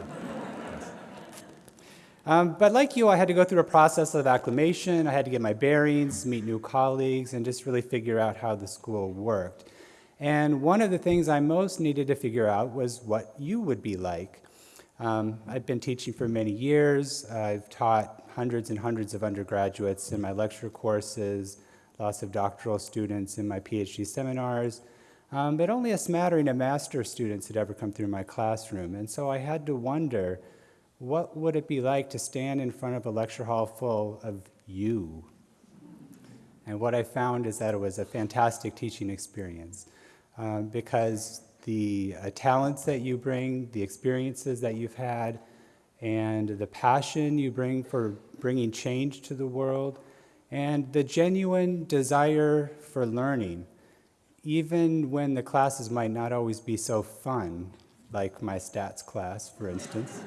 um, but like you, I had to go through a process of acclimation. I had to get my bearings, meet new colleagues, and just really figure out how the school worked. And one of the things I most needed to figure out was what you would be like. Um, I've been teaching for many years. I've taught hundreds and hundreds of undergraduates in my lecture courses, lots of doctoral students in my PhD seminars, um, but only a smattering of master students had ever come through my classroom. And so I had to wonder, what would it be like to stand in front of a lecture hall full of you? And what I found is that it was a fantastic teaching experience um, because the uh, talents that you bring, the experiences that you've had, and the passion you bring for bringing change to the world, and the genuine desire for learning, even when the classes might not always be so fun, like my stats class, for instance.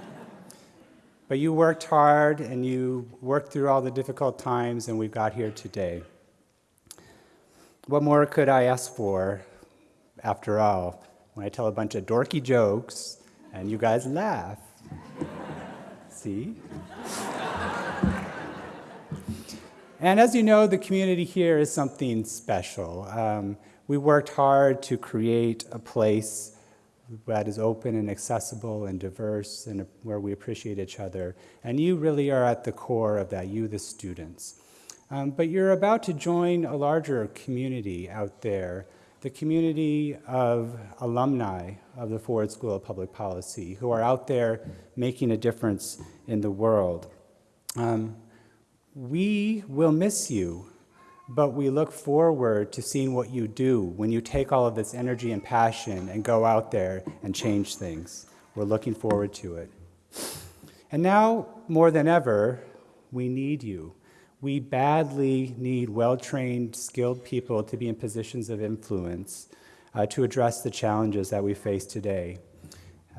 but you worked hard and you worked through all the difficult times, and we've got here today. What more could I ask for, after all, when I tell a bunch of dorky jokes and you guys laugh? See? And as you know, the community here is something special. Um, we worked hard to create a place that is open and accessible and diverse and where we appreciate each other. And you really are at the core of that, you the students. Um, but you're about to join a larger community out there, the community of alumni of the Ford School of Public Policy who are out there making a difference in the world. Um, we will miss you, but we look forward to seeing what you do when you take all of this energy and passion and go out there and change things. We're looking forward to it. And now, more than ever, we need you. We badly need well trained, skilled people to be in positions of influence uh, to address the challenges that we face today.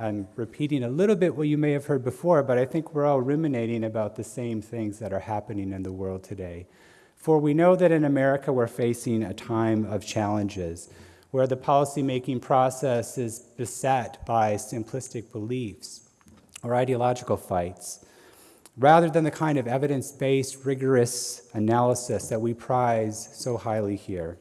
I'm repeating a little bit what you may have heard before, but I think we're all ruminating about the same things that are happening in the world today. For we know that in America we're facing a time of challenges. where the policymaking process is beset by simplistic beliefs or ideological fights, rather than the kind of evidence-based, rigorous analysis that we prize so highly here.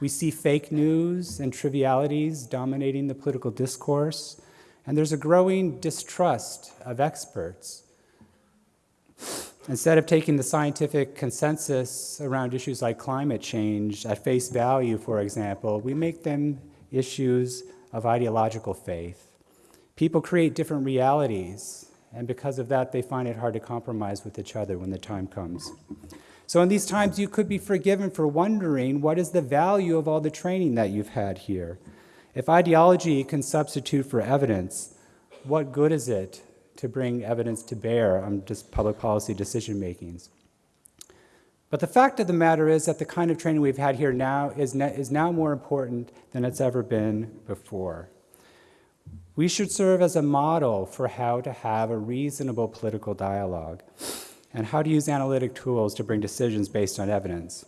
We see fake news and trivialities dominating the political discourse, and there's a growing distrust of experts. Instead of taking the scientific consensus around issues like climate change at face value, for example, we make them issues of ideological faith. People create different realities, and because of that, they find it hard to compromise with each other when the time comes. So, in these times, you could be forgiven for wondering what is the value of all the training that you've had here? If ideology can substitute for evidence, what good is it to bring evidence to bear on just public policy decision makings? But the fact of the matter is that the kind of training we've had here now is, is now more important than it's ever been before. We should serve as a model for how to have a reasonable political dialogue and how to use analytic tools to bring decisions based on evidence.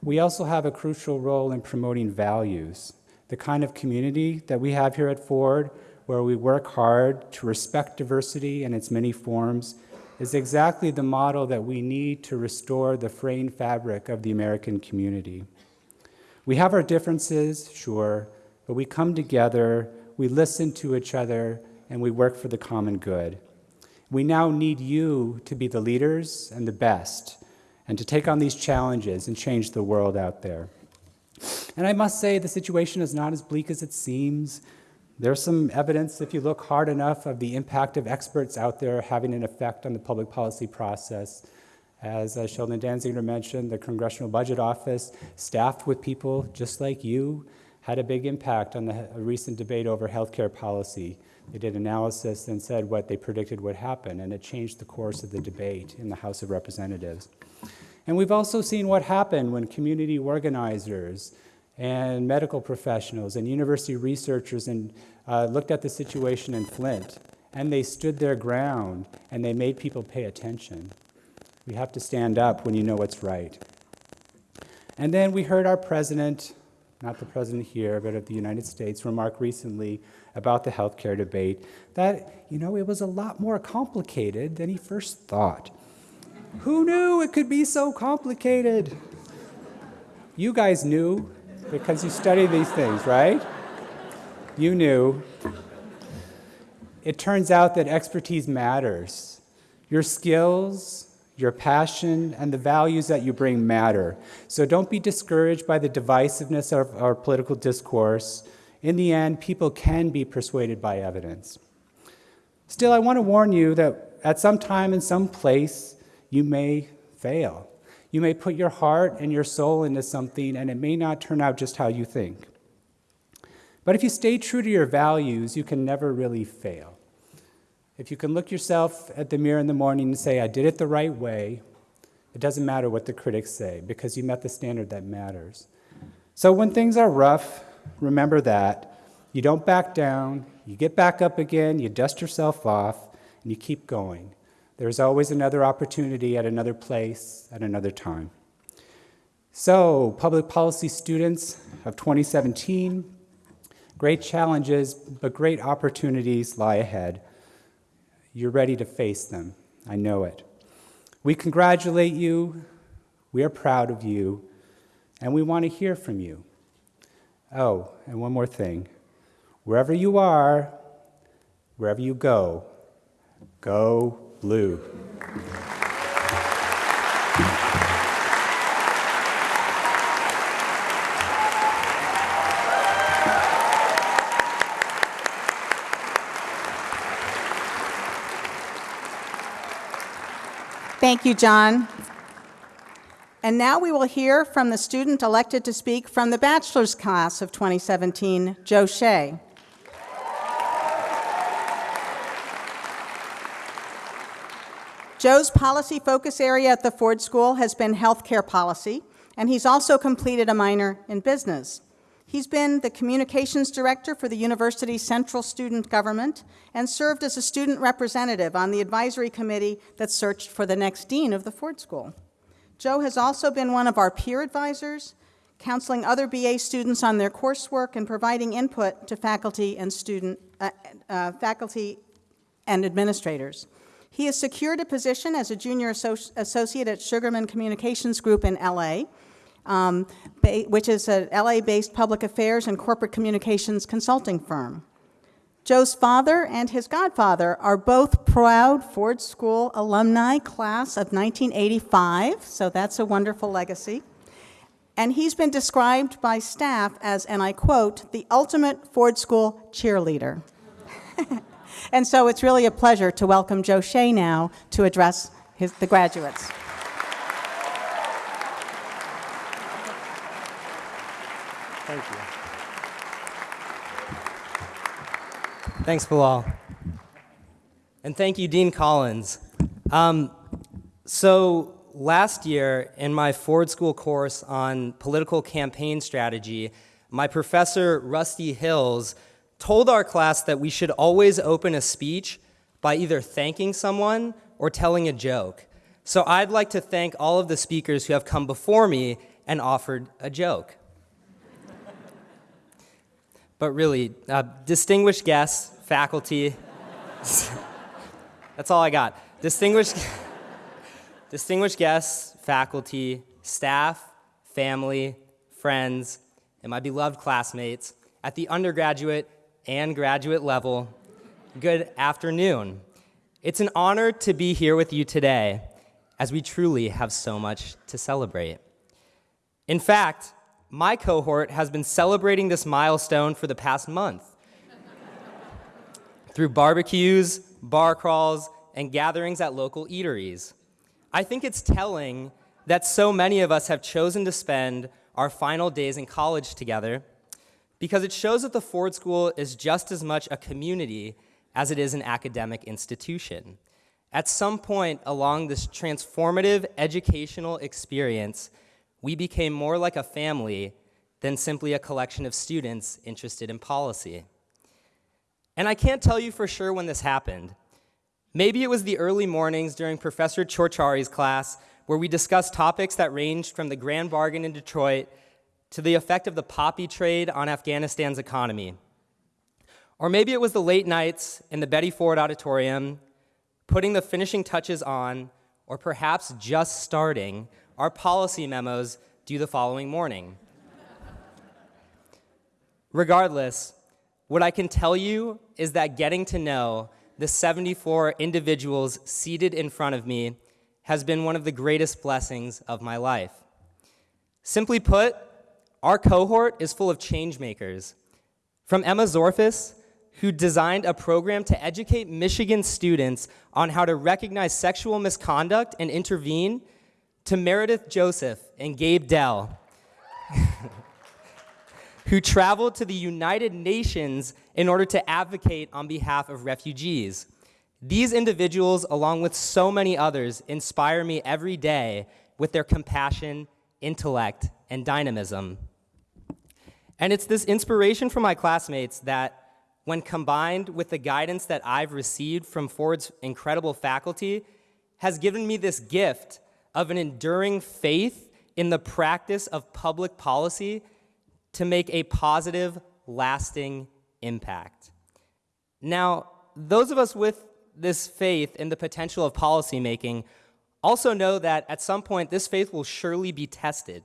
We also have a crucial role in promoting values the kind of community that we have here at Ford, where we work hard to respect diversity in its many forms, is exactly the model that we need to restore the fraying fabric of the American community. We have our differences, sure, but we come together, we listen to each other, and we work for the common good. We now need you to be the leaders and the best, and to take on these challenges and change the world out there. And I must say, the situation is not as bleak as it seems. There's some evidence, if you look hard enough, of the impact of experts out there having an effect on the public policy process. As uh, Sheldon Danziger mentioned, the Congressional Budget Office, staffed with people just like you, had a big impact on the recent debate over healthcare policy. They did analysis and said what they predicted would happen, and it changed the course of the debate in the House of Representatives. And we've also seen what happened when community organizers and medical professionals and university researchers and, uh, looked at the situation in Flint, and they stood their ground and they made people pay attention. We have to stand up when you know what's right. And then we heard our president, not the president here, but of the United States, remark recently about the healthcare debate that, you know, it was a lot more complicated than he first thought. Who knew it could be so complicated? You guys knew because you study these things, right? You knew. It turns out that expertise matters. Your skills, your passion, and the values that you bring matter. So don't be discouraged by the divisiveness of our political discourse. In the end, people can be persuaded by evidence. Still, I want to warn you that at some time in some place, you may fail. You may put your heart and your soul into something, and it may not turn out just how you think. But if you stay true to your values, you can never really fail. If you can look yourself at the mirror in the morning and say, I did it the right way, it doesn't matter what the critics say because you met the standard that matters. So when things are rough, remember that. You don't back down, you get back up again, you dust yourself off, and you keep going. There's always another opportunity at another place at another time. So, public policy students of 2017, great challenges, but great opportunities lie ahead. You're ready to face them. I know it. We congratulate you. We are proud of you. And we want to hear from you. Oh, and one more thing. Wherever you are, wherever you go, go blue. Thank you, John. And now we will hear from the student elected to speak from the bachelor's class of 2017, Joe Shea. Joe's policy focus area at the Ford School has been healthcare policy, and he's also completed a minor in business. He's been the communications director for the university's central student government and served as a student representative on the advisory committee that searched for the next dean of the Ford School. Joe has also been one of our peer advisors, counseling other BA students on their coursework, and providing input to faculty and student, uh, uh, faculty and administrators. He has secured a position as a junior associ- associate at Sugarman Communications Group in LA, um, which is a LA-based public affairs and corporate communications consulting firm. Joe's father and his godfather are both proud Ford School alumni, class of 1985, so that's a wonderful legacy. And he's been described by staff as, and I quote, the ultimate Ford School cheerleader. and so it's really a pleasure to welcome Joe Shea now to address his, the graduates. Thank you. Thanks, Bilal. And thank you, Dean Collins. Um, so last year, in my Ford School course on political campaign strategy, my professor, Rusty Hills, told our class that we should always open a speech by either thanking someone or telling a joke. So I'd like to thank all of the speakers who have come before me and offered a joke. but really, uh, distinguished guests, faculty, that's all I got. Distinguished, distinguished guests, faculty, staff, family, friends, and my beloved classmates at the undergraduate and graduate level, good afternoon. It's an honor to be here with you today, as we truly have so much to celebrate. In fact, my cohort has been celebrating this milestone for the past month through barbecues, bar crawls, and gatherings at local eateries. I think it's telling that so many of us have chosen to spend our final days in college together because it shows that the Ford School is just as much a community as it is an academic institution. At some point along this transformative educational experience, we became more like a family than simply a collection of students interested in policy. And I can't tell you for sure when this happened. Maybe it was the early mornings during Professor Ciorciari's class where we discussed topics that ranged from the grand bargain in Detroit to the effect of the poppy trade on Afghanistan's economy. Or maybe it was the late nights in the Betty Ford Auditorium, putting the finishing touches on, or perhaps just starting our policy memos due the following morning. Regardless, what I can tell you is that getting to know the 74 individuals seated in front of me has been one of the greatest blessings of my life. Simply put, our cohort is full of change makers. From Emma Zorfis, who designed a program to educate Michigan students on how to recognize sexual misconduct and intervene, to Meredith Joseph and Gabe Dell, who traveled to the United Nations in order to advocate on behalf of refugees. These individuals, along with so many others, inspire me every day with their compassion, intellect, and dynamism. And it's this inspiration from my classmates that, when combined with the guidance that I've received from Ford's incredible faculty, has given me this gift of an enduring faith in the practice of public policy to make a positive, lasting impact. Now, those of us with this faith in the potential of policymaking also know that at some point this faith will surely be tested.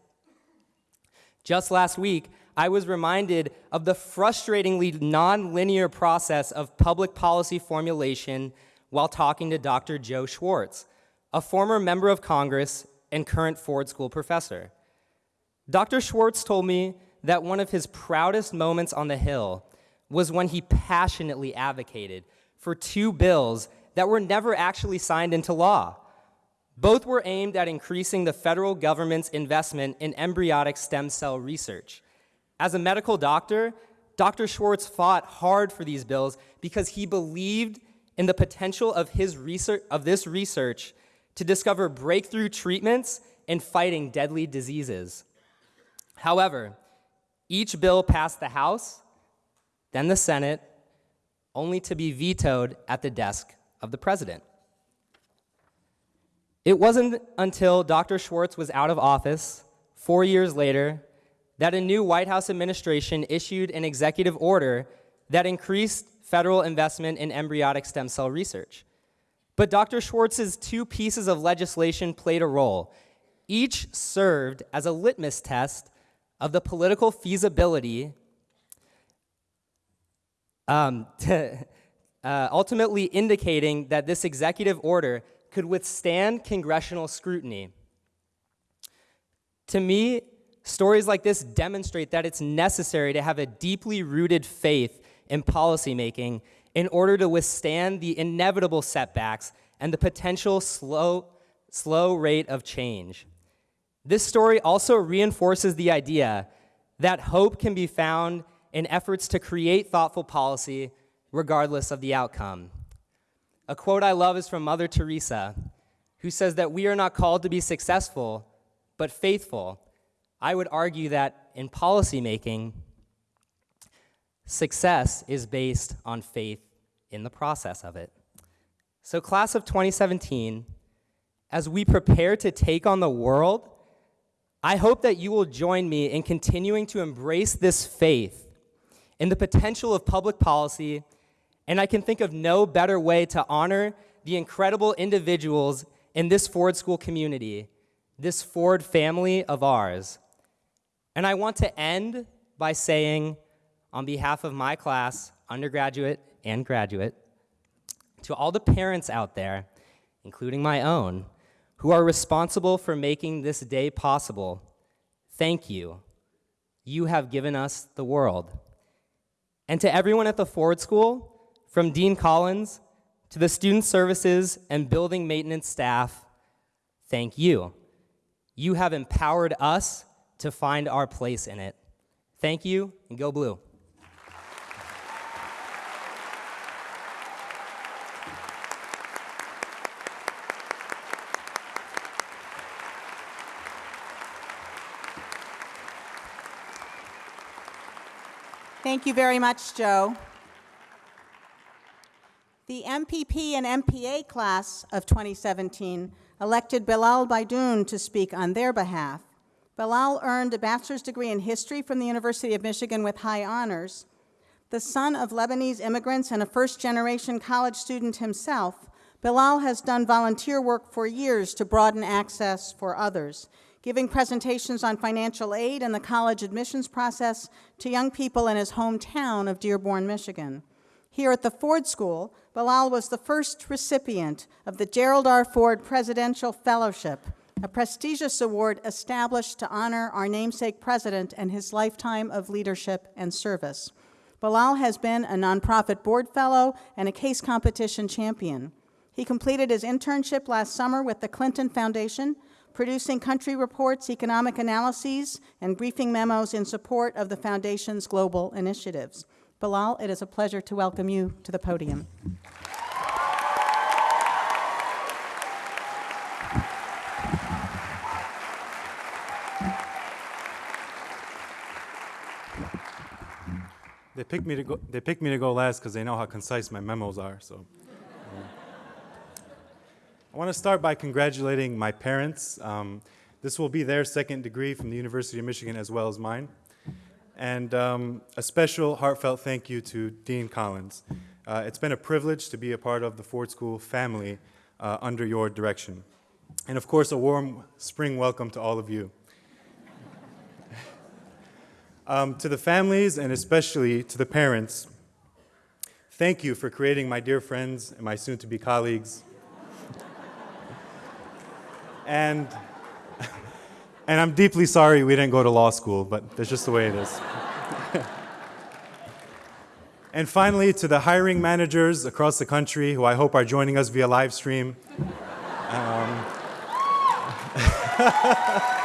Just last week, I was reminded of the frustratingly nonlinear process of public policy formulation while talking to Dr. Joe Schwarz, a former member of Congress and current Ford School professor. Dr. Schwarz told me that one of his proudest moments on the Hill was when he passionately advocated for two bills that were never actually signed into law. Both were aimed at increasing the federal government's investment in embryonic stem cell research. As a medical doctor, Dr. Schwarz fought hard for these bills because he believed in the potential of, his research, of this research to discover breakthrough treatments in fighting deadly diseases. However, each bill passed the House, then the Senate, only to be vetoed at the desk of the president. It wasn't until Dr. Schwarz was out of office, four years later, that a new White House administration issued an executive order that increased federal investment in embryonic stem cell research. But Dr. Schwarz's two pieces of legislation played a role. Each served as a litmus test of the political feasibility, um, to, uh, ultimately indicating that this executive order could withstand congressional scrutiny. To me, stories like this demonstrate that it's necessary to have a deeply rooted faith in policymaking in order to withstand the inevitable setbacks and the potential slow, slow rate of change. This story also reinforces the idea that hope can be found in efforts to create thoughtful policy regardless of the outcome. A quote I love is from Mother Teresa, who says that we are not called to be successful, but faithful. I would argue that in policymaking, success is based on faith in the process of it. So, class of 2017, as we prepare to take on the world, I hope that you will join me in continuing to embrace this faith in the potential of public policy, and I can think of no better way to honor the incredible individuals in this Ford School community, this Ford family of ours. And I want to end by saying, on behalf of my class, undergraduate and graduate, to all the parents out there, including my own, who are responsible for making this day possible, thank you. You have given us the world. And to everyone at the Ford School, from Dean Collins to the student services and building maintenance staff, thank you. You have empowered us to find our place in it. Thank you, and go blue. Thank you very much, Joe. The MPP and MPA class of 2017 elected Bilal Baidoun to speak on their behalf. Bilal earned a bachelor's degree in history from the University of Michigan with high honors. The son of Lebanese immigrants and a first-generation college student himself, Bilal has done volunteer work for years to broaden access for others giving presentations on financial aid and the college admissions process to young people in his hometown of Dearborn, Michigan. Here at the Ford School, Bilal was the first recipient of the Gerald R. Ford Presidential Fellowship, a prestigious award established to honor our namesake president and his lifetime of leadership and service. Bilal has been a nonprofit board fellow and a case competition champion. He completed his internship last summer with the Clinton Foundation, producing country reports, economic analyses, and briefing memos in support of the Foundation's global initiatives. Bilal, it is a pleasure to welcome you to the podium. They picked me to go. They picked me to go last because they know how concise my memos are. So, I want to start by congratulating my parents. Um, this will be their second degree from the University of Michigan as well as mine. And um, a special heartfelt thank you to Dean Collins. Uh, it's been a privilege to be a part of the Ford School family uh, under your direction. And of course, a warm spring welcome to all of you. Um, to the families and especially to the parents, thank you for creating my dear friends and my soon to be colleagues and, and I'm deeply sorry we didn't go to law school, but that's just the way it is. and finally, to the hiring managers across the country who I hope are joining us via live stream. Um,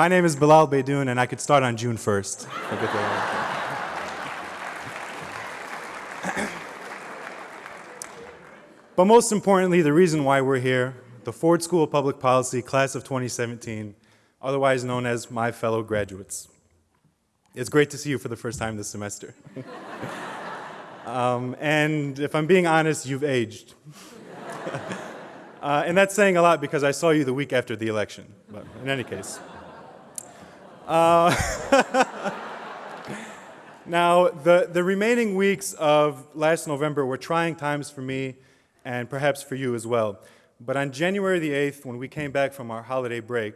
My name is Bilal Baidoun, and I could start on June 1st. But most importantly, the reason why we're here, the Ford School of Public Policy, class of 2017, otherwise known as my fellow graduates. It's great to see you for the first time this semester. um, and if I'm being honest, you've aged. uh, and that's saying a lot because I saw you the week after the election, but in any case. Now, the, the remaining weeks of last November were trying times for me and perhaps for you as well. But on January the 8th, when we came back from our holiday break,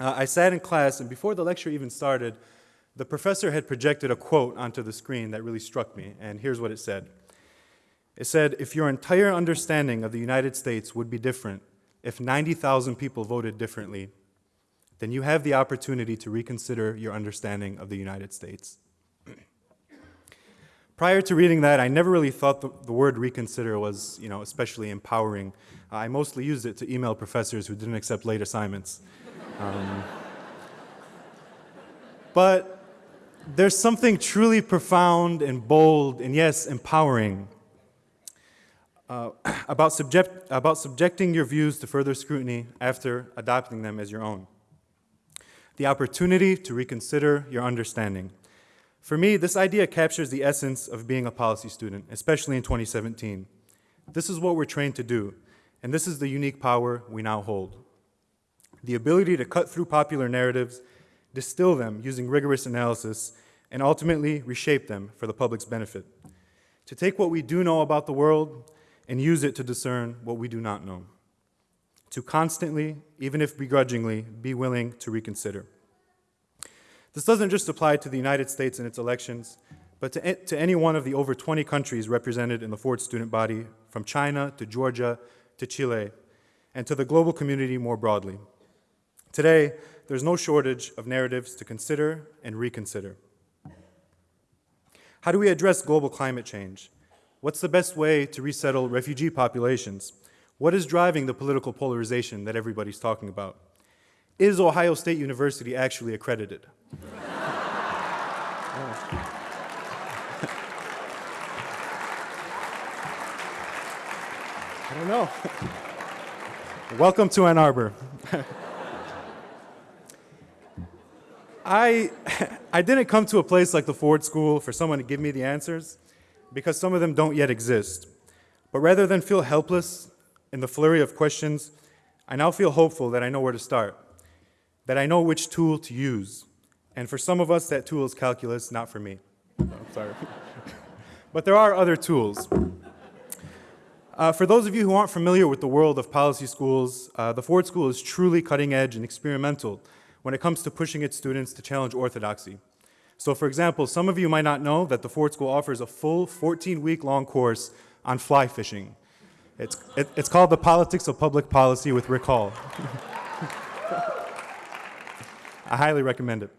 uh, I sat in class, and before the lecture even started, the professor had projected a quote onto the screen that really struck me, and here's what it said. It said, If your entire understanding of the United States would be different if 90,000 people voted differently, then you have the opportunity to reconsider your understanding of the United States. Prior to reading that, I never really thought the, the word reconsider was, you know, especially empowering. Uh, I mostly used it to email professors who didn't accept late assignments. Um, but there's something truly profound and bold and, yes, empowering uh, about, subject, about subjecting your views to further scrutiny after adopting them as your own. The opportunity to reconsider your understanding. For me, this idea captures the essence of being a policy student, especially in 2017. This is what we're trained to do, and this is the unique power we now hold. The ability to cut through popular narratives, distill them using rigorous analysis, and ultimately reshape them for the public's benefit. To take what we do know about the world and use it to discern what we do not know. To constantly, even if begrudgingly, be willing to reconsider. This doesn't just apply to the United States and its elections, but to, to any one of the over 20 countries represented in the Ford student body, from China to Georgia to Chile, and to the global community more broadly. Today, there's no shortage of narratives to consider and reconsider. How do we address global climate change? What's the best way to resettle refugee populations? What is driving the political polarization that everybody's talking about? Is Ohio State University actually accredited? I don't know. Welcome to Ann Arbor. I, I didn't come to a place like the Ford School for someone to give me the answers, because some of them don't yet exist. But rather than feel helpless in the flurry of questions, I now feel hopeful that I know where to start, that I know which tool to use. And for some of us, that tool is calculus, not for me. I'm sorry. but there are other tools. Uh, for those of you who aren't familiar with the world of policy schools, uh, the Ford School is truly cutting edge and experimental when it comes to pushing its students to challenge orthodoxy. So for example, some of you might not know that the Ford School offers a full 14-week long course on fly fishing. It's, it, it's called The Politics of Public Policy with Rick Hall. I highly recommend it.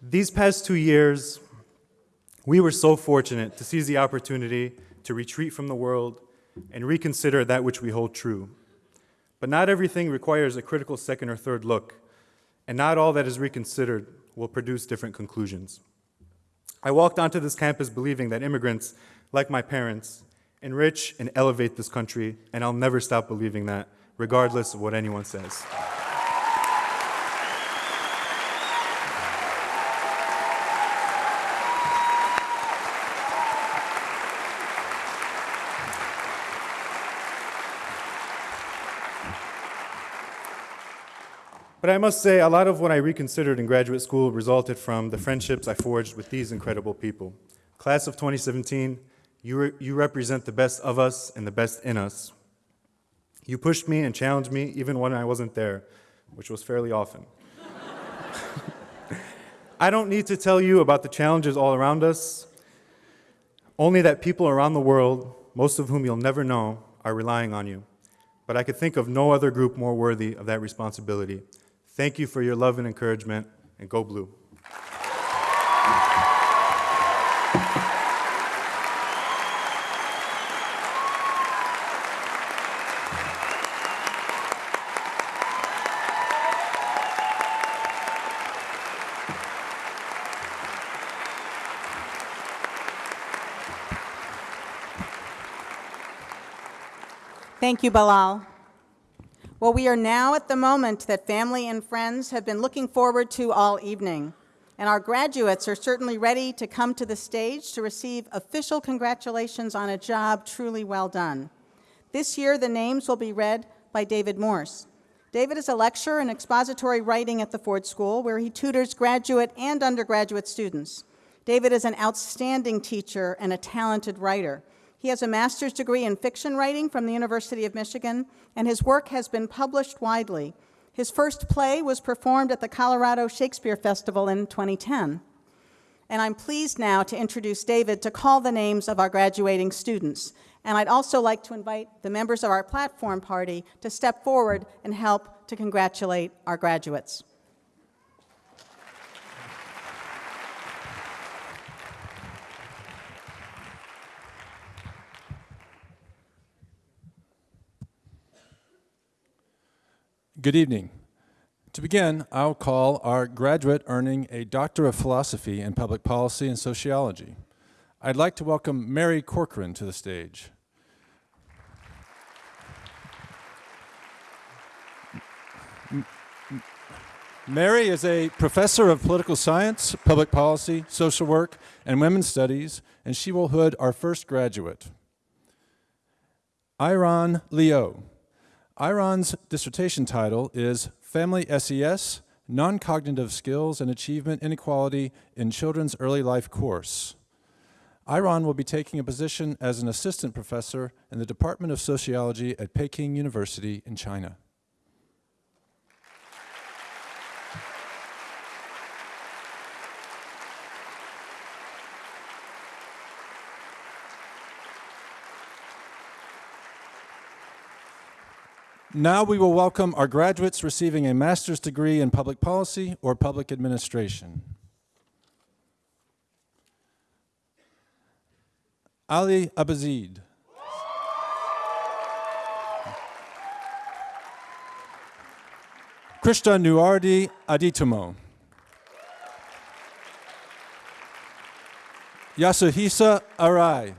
These past two years, we were so fortunate to seize the opportunity to retreat from the world and reconsider that which we hold true. But not everything requires a critical second or third look, and not all that is reconsidered will produce different conclusions. I walked onto this campus believing that immigrants, like my parents, enrich and elevate this country, and I'll never stop believing that, regardless of what anyone says. But I must say, a lot of what I reconsidered in graduate school resulted from the friendships I forged with these incredible people. Class of 2017, you, re you represent the best of us and the best in us. You pushed me and challenged me even when I wasn't there, which was fairly often. I don't need to tell you about the challenges all around us, only that people around the world, most of whom you'll never know, are relying on you. But I could think of no other group more worthy of that responsibility. Thank you for your love and encouragement, and go blue. Thank you, Bilal. Well, we are now at the moment that family and friends have been looking forward to all evening. And our graduates are certainly ready to come to the stage to receive official congratulations on a job truly well done. This year, the names will be read by David Morse. David is a lecturer in expository writing at the Ford School, where he tutors graduate and undergraduate students. David is an outstanding teacher and a talented writer. He has a master's degree in fiction writing from the University of Michigan, and his work has been published widely. His first play was performed at the Colorado Shakespeare Festival in 2010. And I'm pleased now to introduce David to call the names of our graduating students. And I'd also like to invite the members of our platform party to step forward and help to congratulate our graduates. Good evening. To begin, I'll call our graduate earning a Doctor of Philosophy in Public Policy and Sociology. I'd like to welcome Mary Corcoran to the stage. Mary is a professor of political science, public policy, social work, and women's studies, and she will hood our first graduate. Iron Leo. Iron's dissertation title is Family SES, Non-Cognitive Skills and Achievement Inequality in Children's Early Life course. Iron will be taking a position as an assistant professor in the Department of Sociology at Peking University in China. Now we will welcome our graduates receiving a master's degree in public policy or public administration. Ali Abazid. Krishna Nuardi Aditumo. Yasuhisa Arai.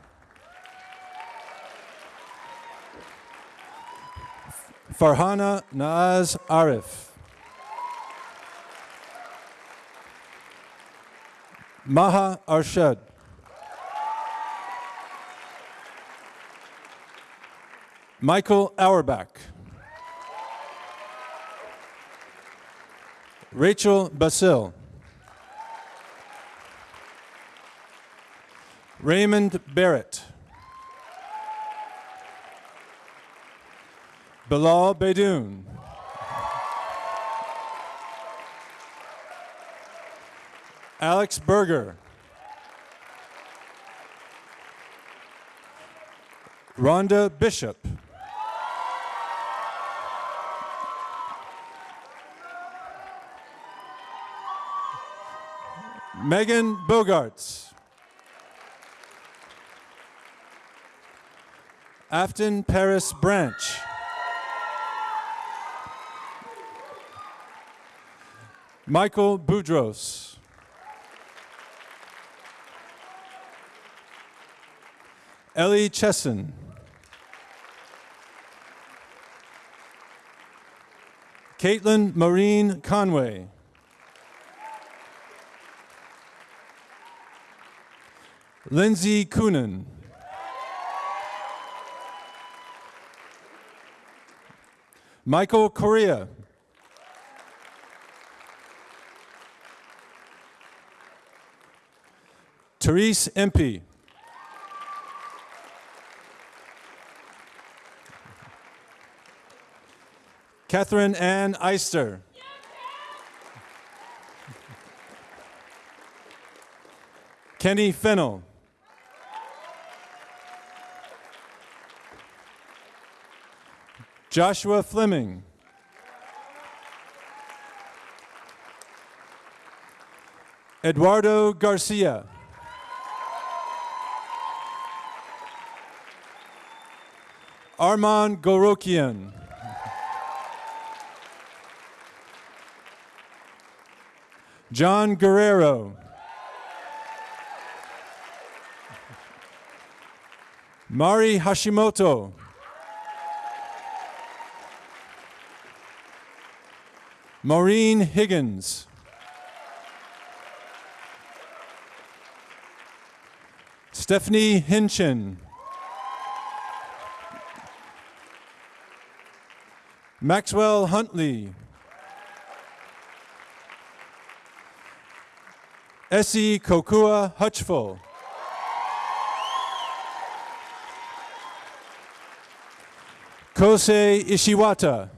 Farhana Naaz Arif. Maha Arshad. Michael Auerbach. Rachel Basil. Raymond Barrett. Bilal Baidoun. Alex Berger. Rhonda Bishop. Megan Bogarts. Afton Paris Branch. Michael Boudros. Ellie Chesson. Caitlin Maureen Conway. Lindsay Coonan. Michael Correa. Therese Empey. Catherine Ann Eister. Kenny Fennell. Joshua Fleming. Eduardo Garcia. Armand Gorokian. John Guerrero. Mari Hashimoto. Maureen Higgins. Stephanie Hinchin. Maxwell Huntley. Essie Kokua Hutchful. Kosei Ishiwata.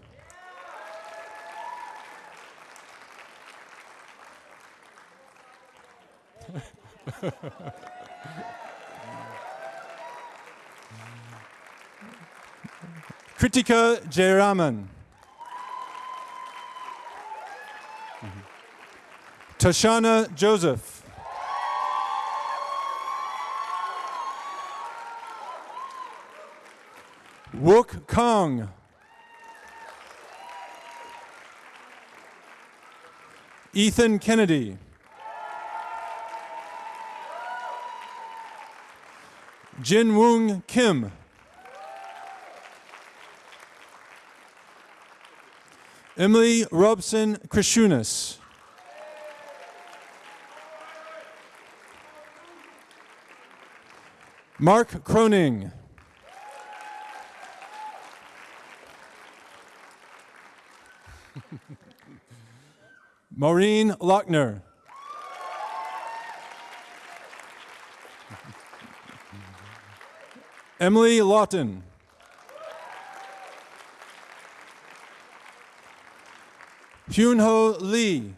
Kritika Jayaraman. Tashana Joseph. Wook Kong. Ethan Kennedy. Jin Woong Kim. Emily Robson Krishunas. Mark Croning. Maureen Lochner. Emily Lawton. Hyunho Lee.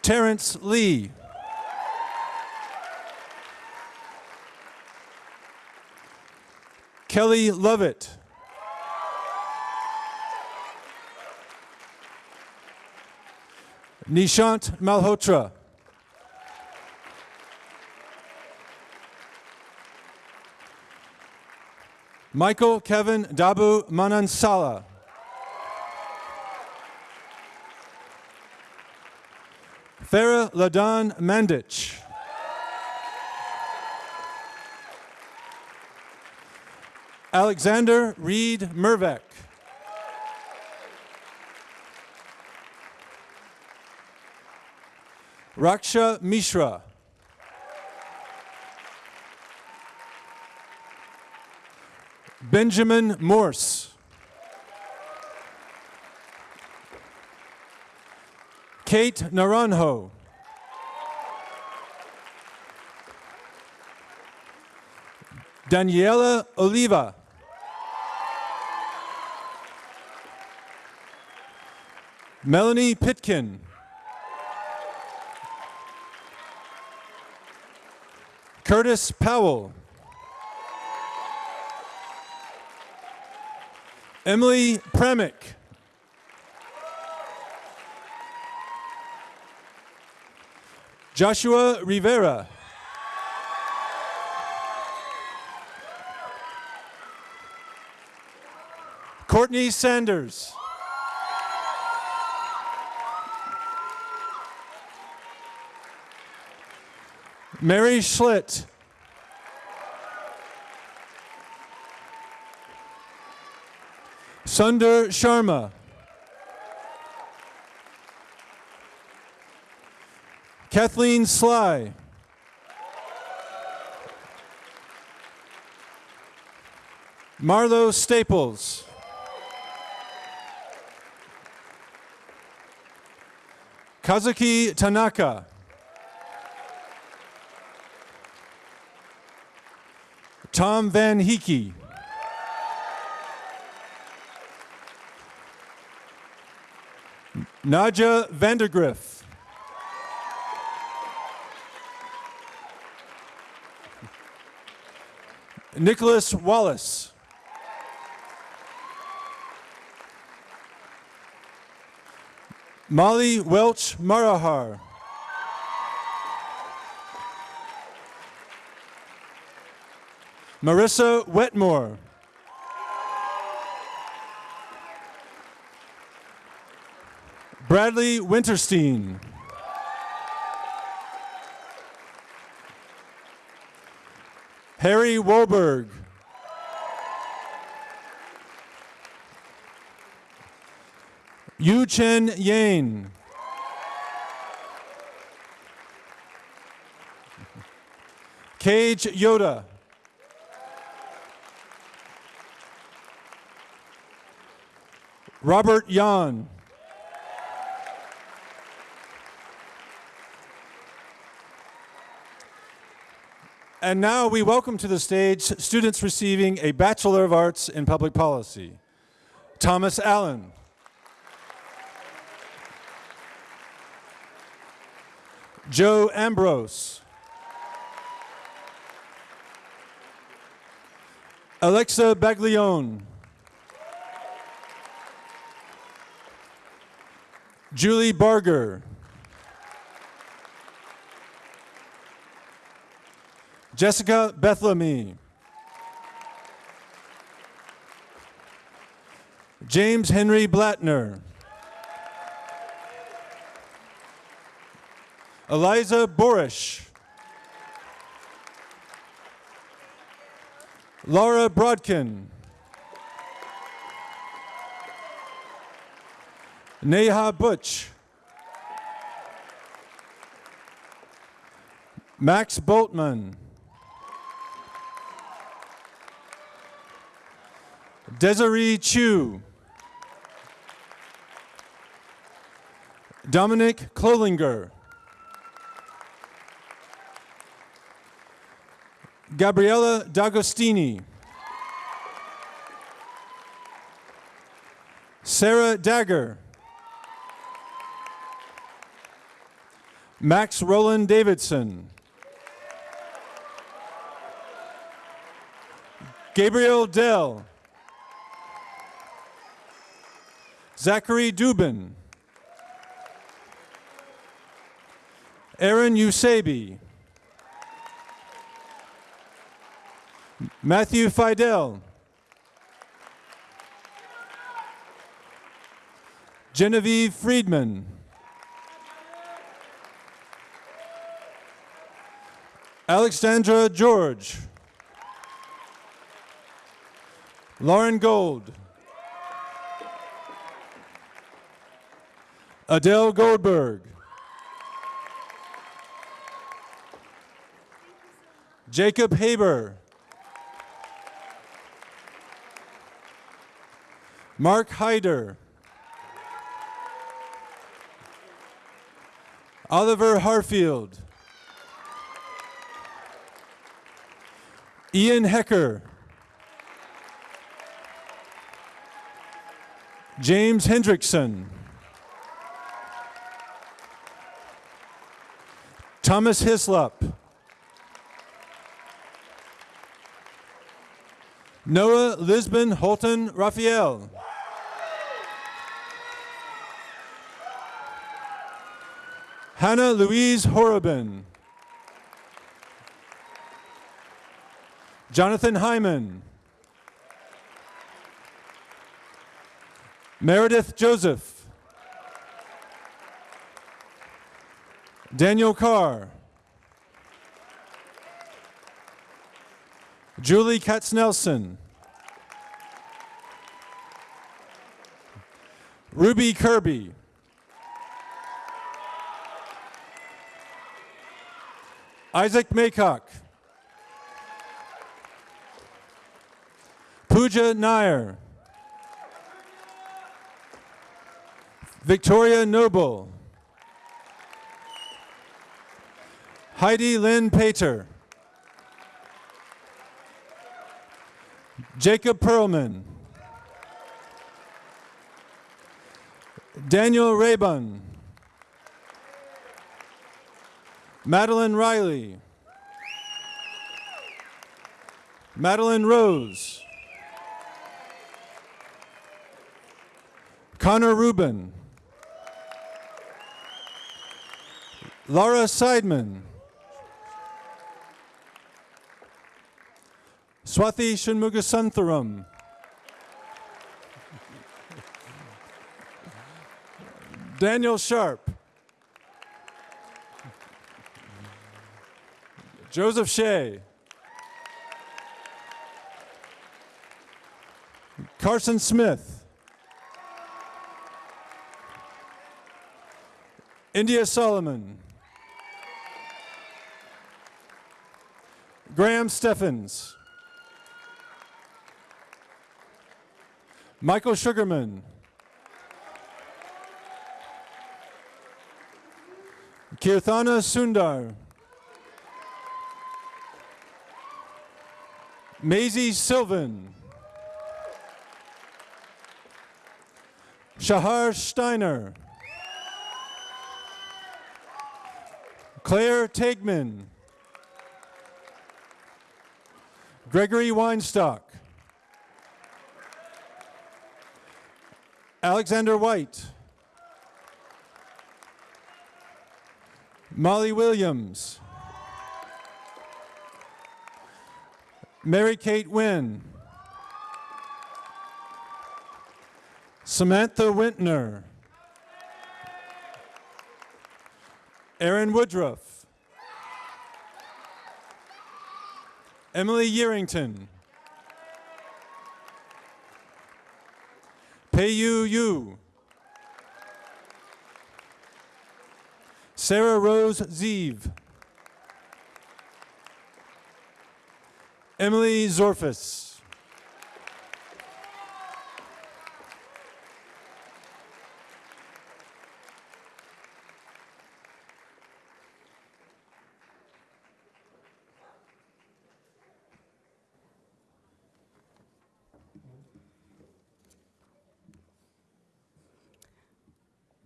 Terrence Lee. Kelly Lovett. Nishant Malhotra. Michael Kevin Dabu Manansala. Farah Ladan Mandich. Alexander Reed Mervek. Raksha Mishra. Benjamin Morse. Kate Naranjo. Daniela Oliva. Melanie Pitkin. Curtis Powell. Emily Premick. Joshua Rivera. Courtney Sanders. Mary Schlitt. Sundar Sharma. Kathleen Sly. Marlo Staples. Kazuki Tanaka. Tom Van Heeke. Nadja Vandergriff. Nicholas Wallace. Molly Welch Marahar. Marissa Wetmore. Bradley Winterstein. Harry Woburg, Yu Chen Yen, Cage Yoda. Robert Yan. And now we welcome to the stage students receiving a Bachelor of Arts in Public Policy. Thomas Allen. Joe Ambrose. Alexa Baglione. Julie Barger. Jessica Bethlemy. James Henry Blattner. Eliza Borish. Laura Brodkin. Neha Butch. Max Boltman. Desiree Chu. Dominic Klolinger. Gabriella D'Agostini. Sarah Dagger. Max Roland Davidson. Gabriel Dell. Zachary Dubin. Aaron Usabi. Matthew Fidel. Genevieve Friedman. Alexandra George. Lauren Gold. Adele Goldberg. Jacob Haber. Mark Hyder. Oliver Harfield. Ian Hecker. James Hendrickson. Thomas Hislop. Noah Lisbon Holton Raphael. Hannah Louise Horobin. Jonathan Hyman. Meredith Joseph. Daniel Carr. Julie Katznelson. Ruby Kirby. Isaac Maycock. Pooja Nair. Victoria Noble. Heidi Lynn Pater. Jacob Perlman. Daniel Raybun. Madeline Riley. Madeline Rose. Connor Rubin. Laura Seidman. Swathi Shanmugasantharam. Daniel Sharp. Joseph Shea. Carson Smith. India Solomon. Graham Steffens. Michael Sugarman. Kirthana Sundar. Maisie Sylvan. Shahar Steiner. Claire Tegman. Gregory Weinstock. Alexander White. Molly Williams. Mary Kate Wynn. Samantha Wintner. Aaron Woodruff. Emily Yerington. Peiyu Yu. Sarah Rose Zeev. Emily Zorfus.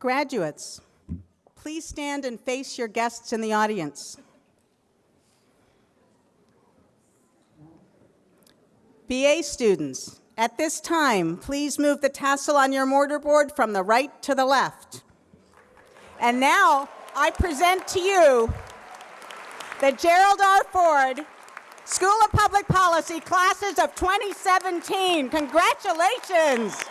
Graduates, please stand and face your guests in the audience. BA students, at this time, please move the tassel on your mortarboard from the right to the left. And now, I present to you the Gerald R. Ford School of Public Policy classes of 2017. Congratulations!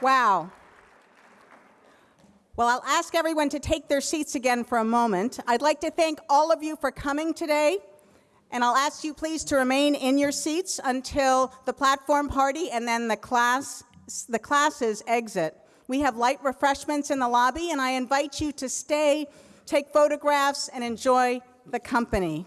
Wow. Well, I'll ask everyone to take their seats again for a moment. I'd like to thank all of you for coming today, and I'll ask you please to remain in your seats until the platform party and then the class the classes exit. We have light refreshments in the lobby, and I invite you to stay, take photographs, and enjoy the company.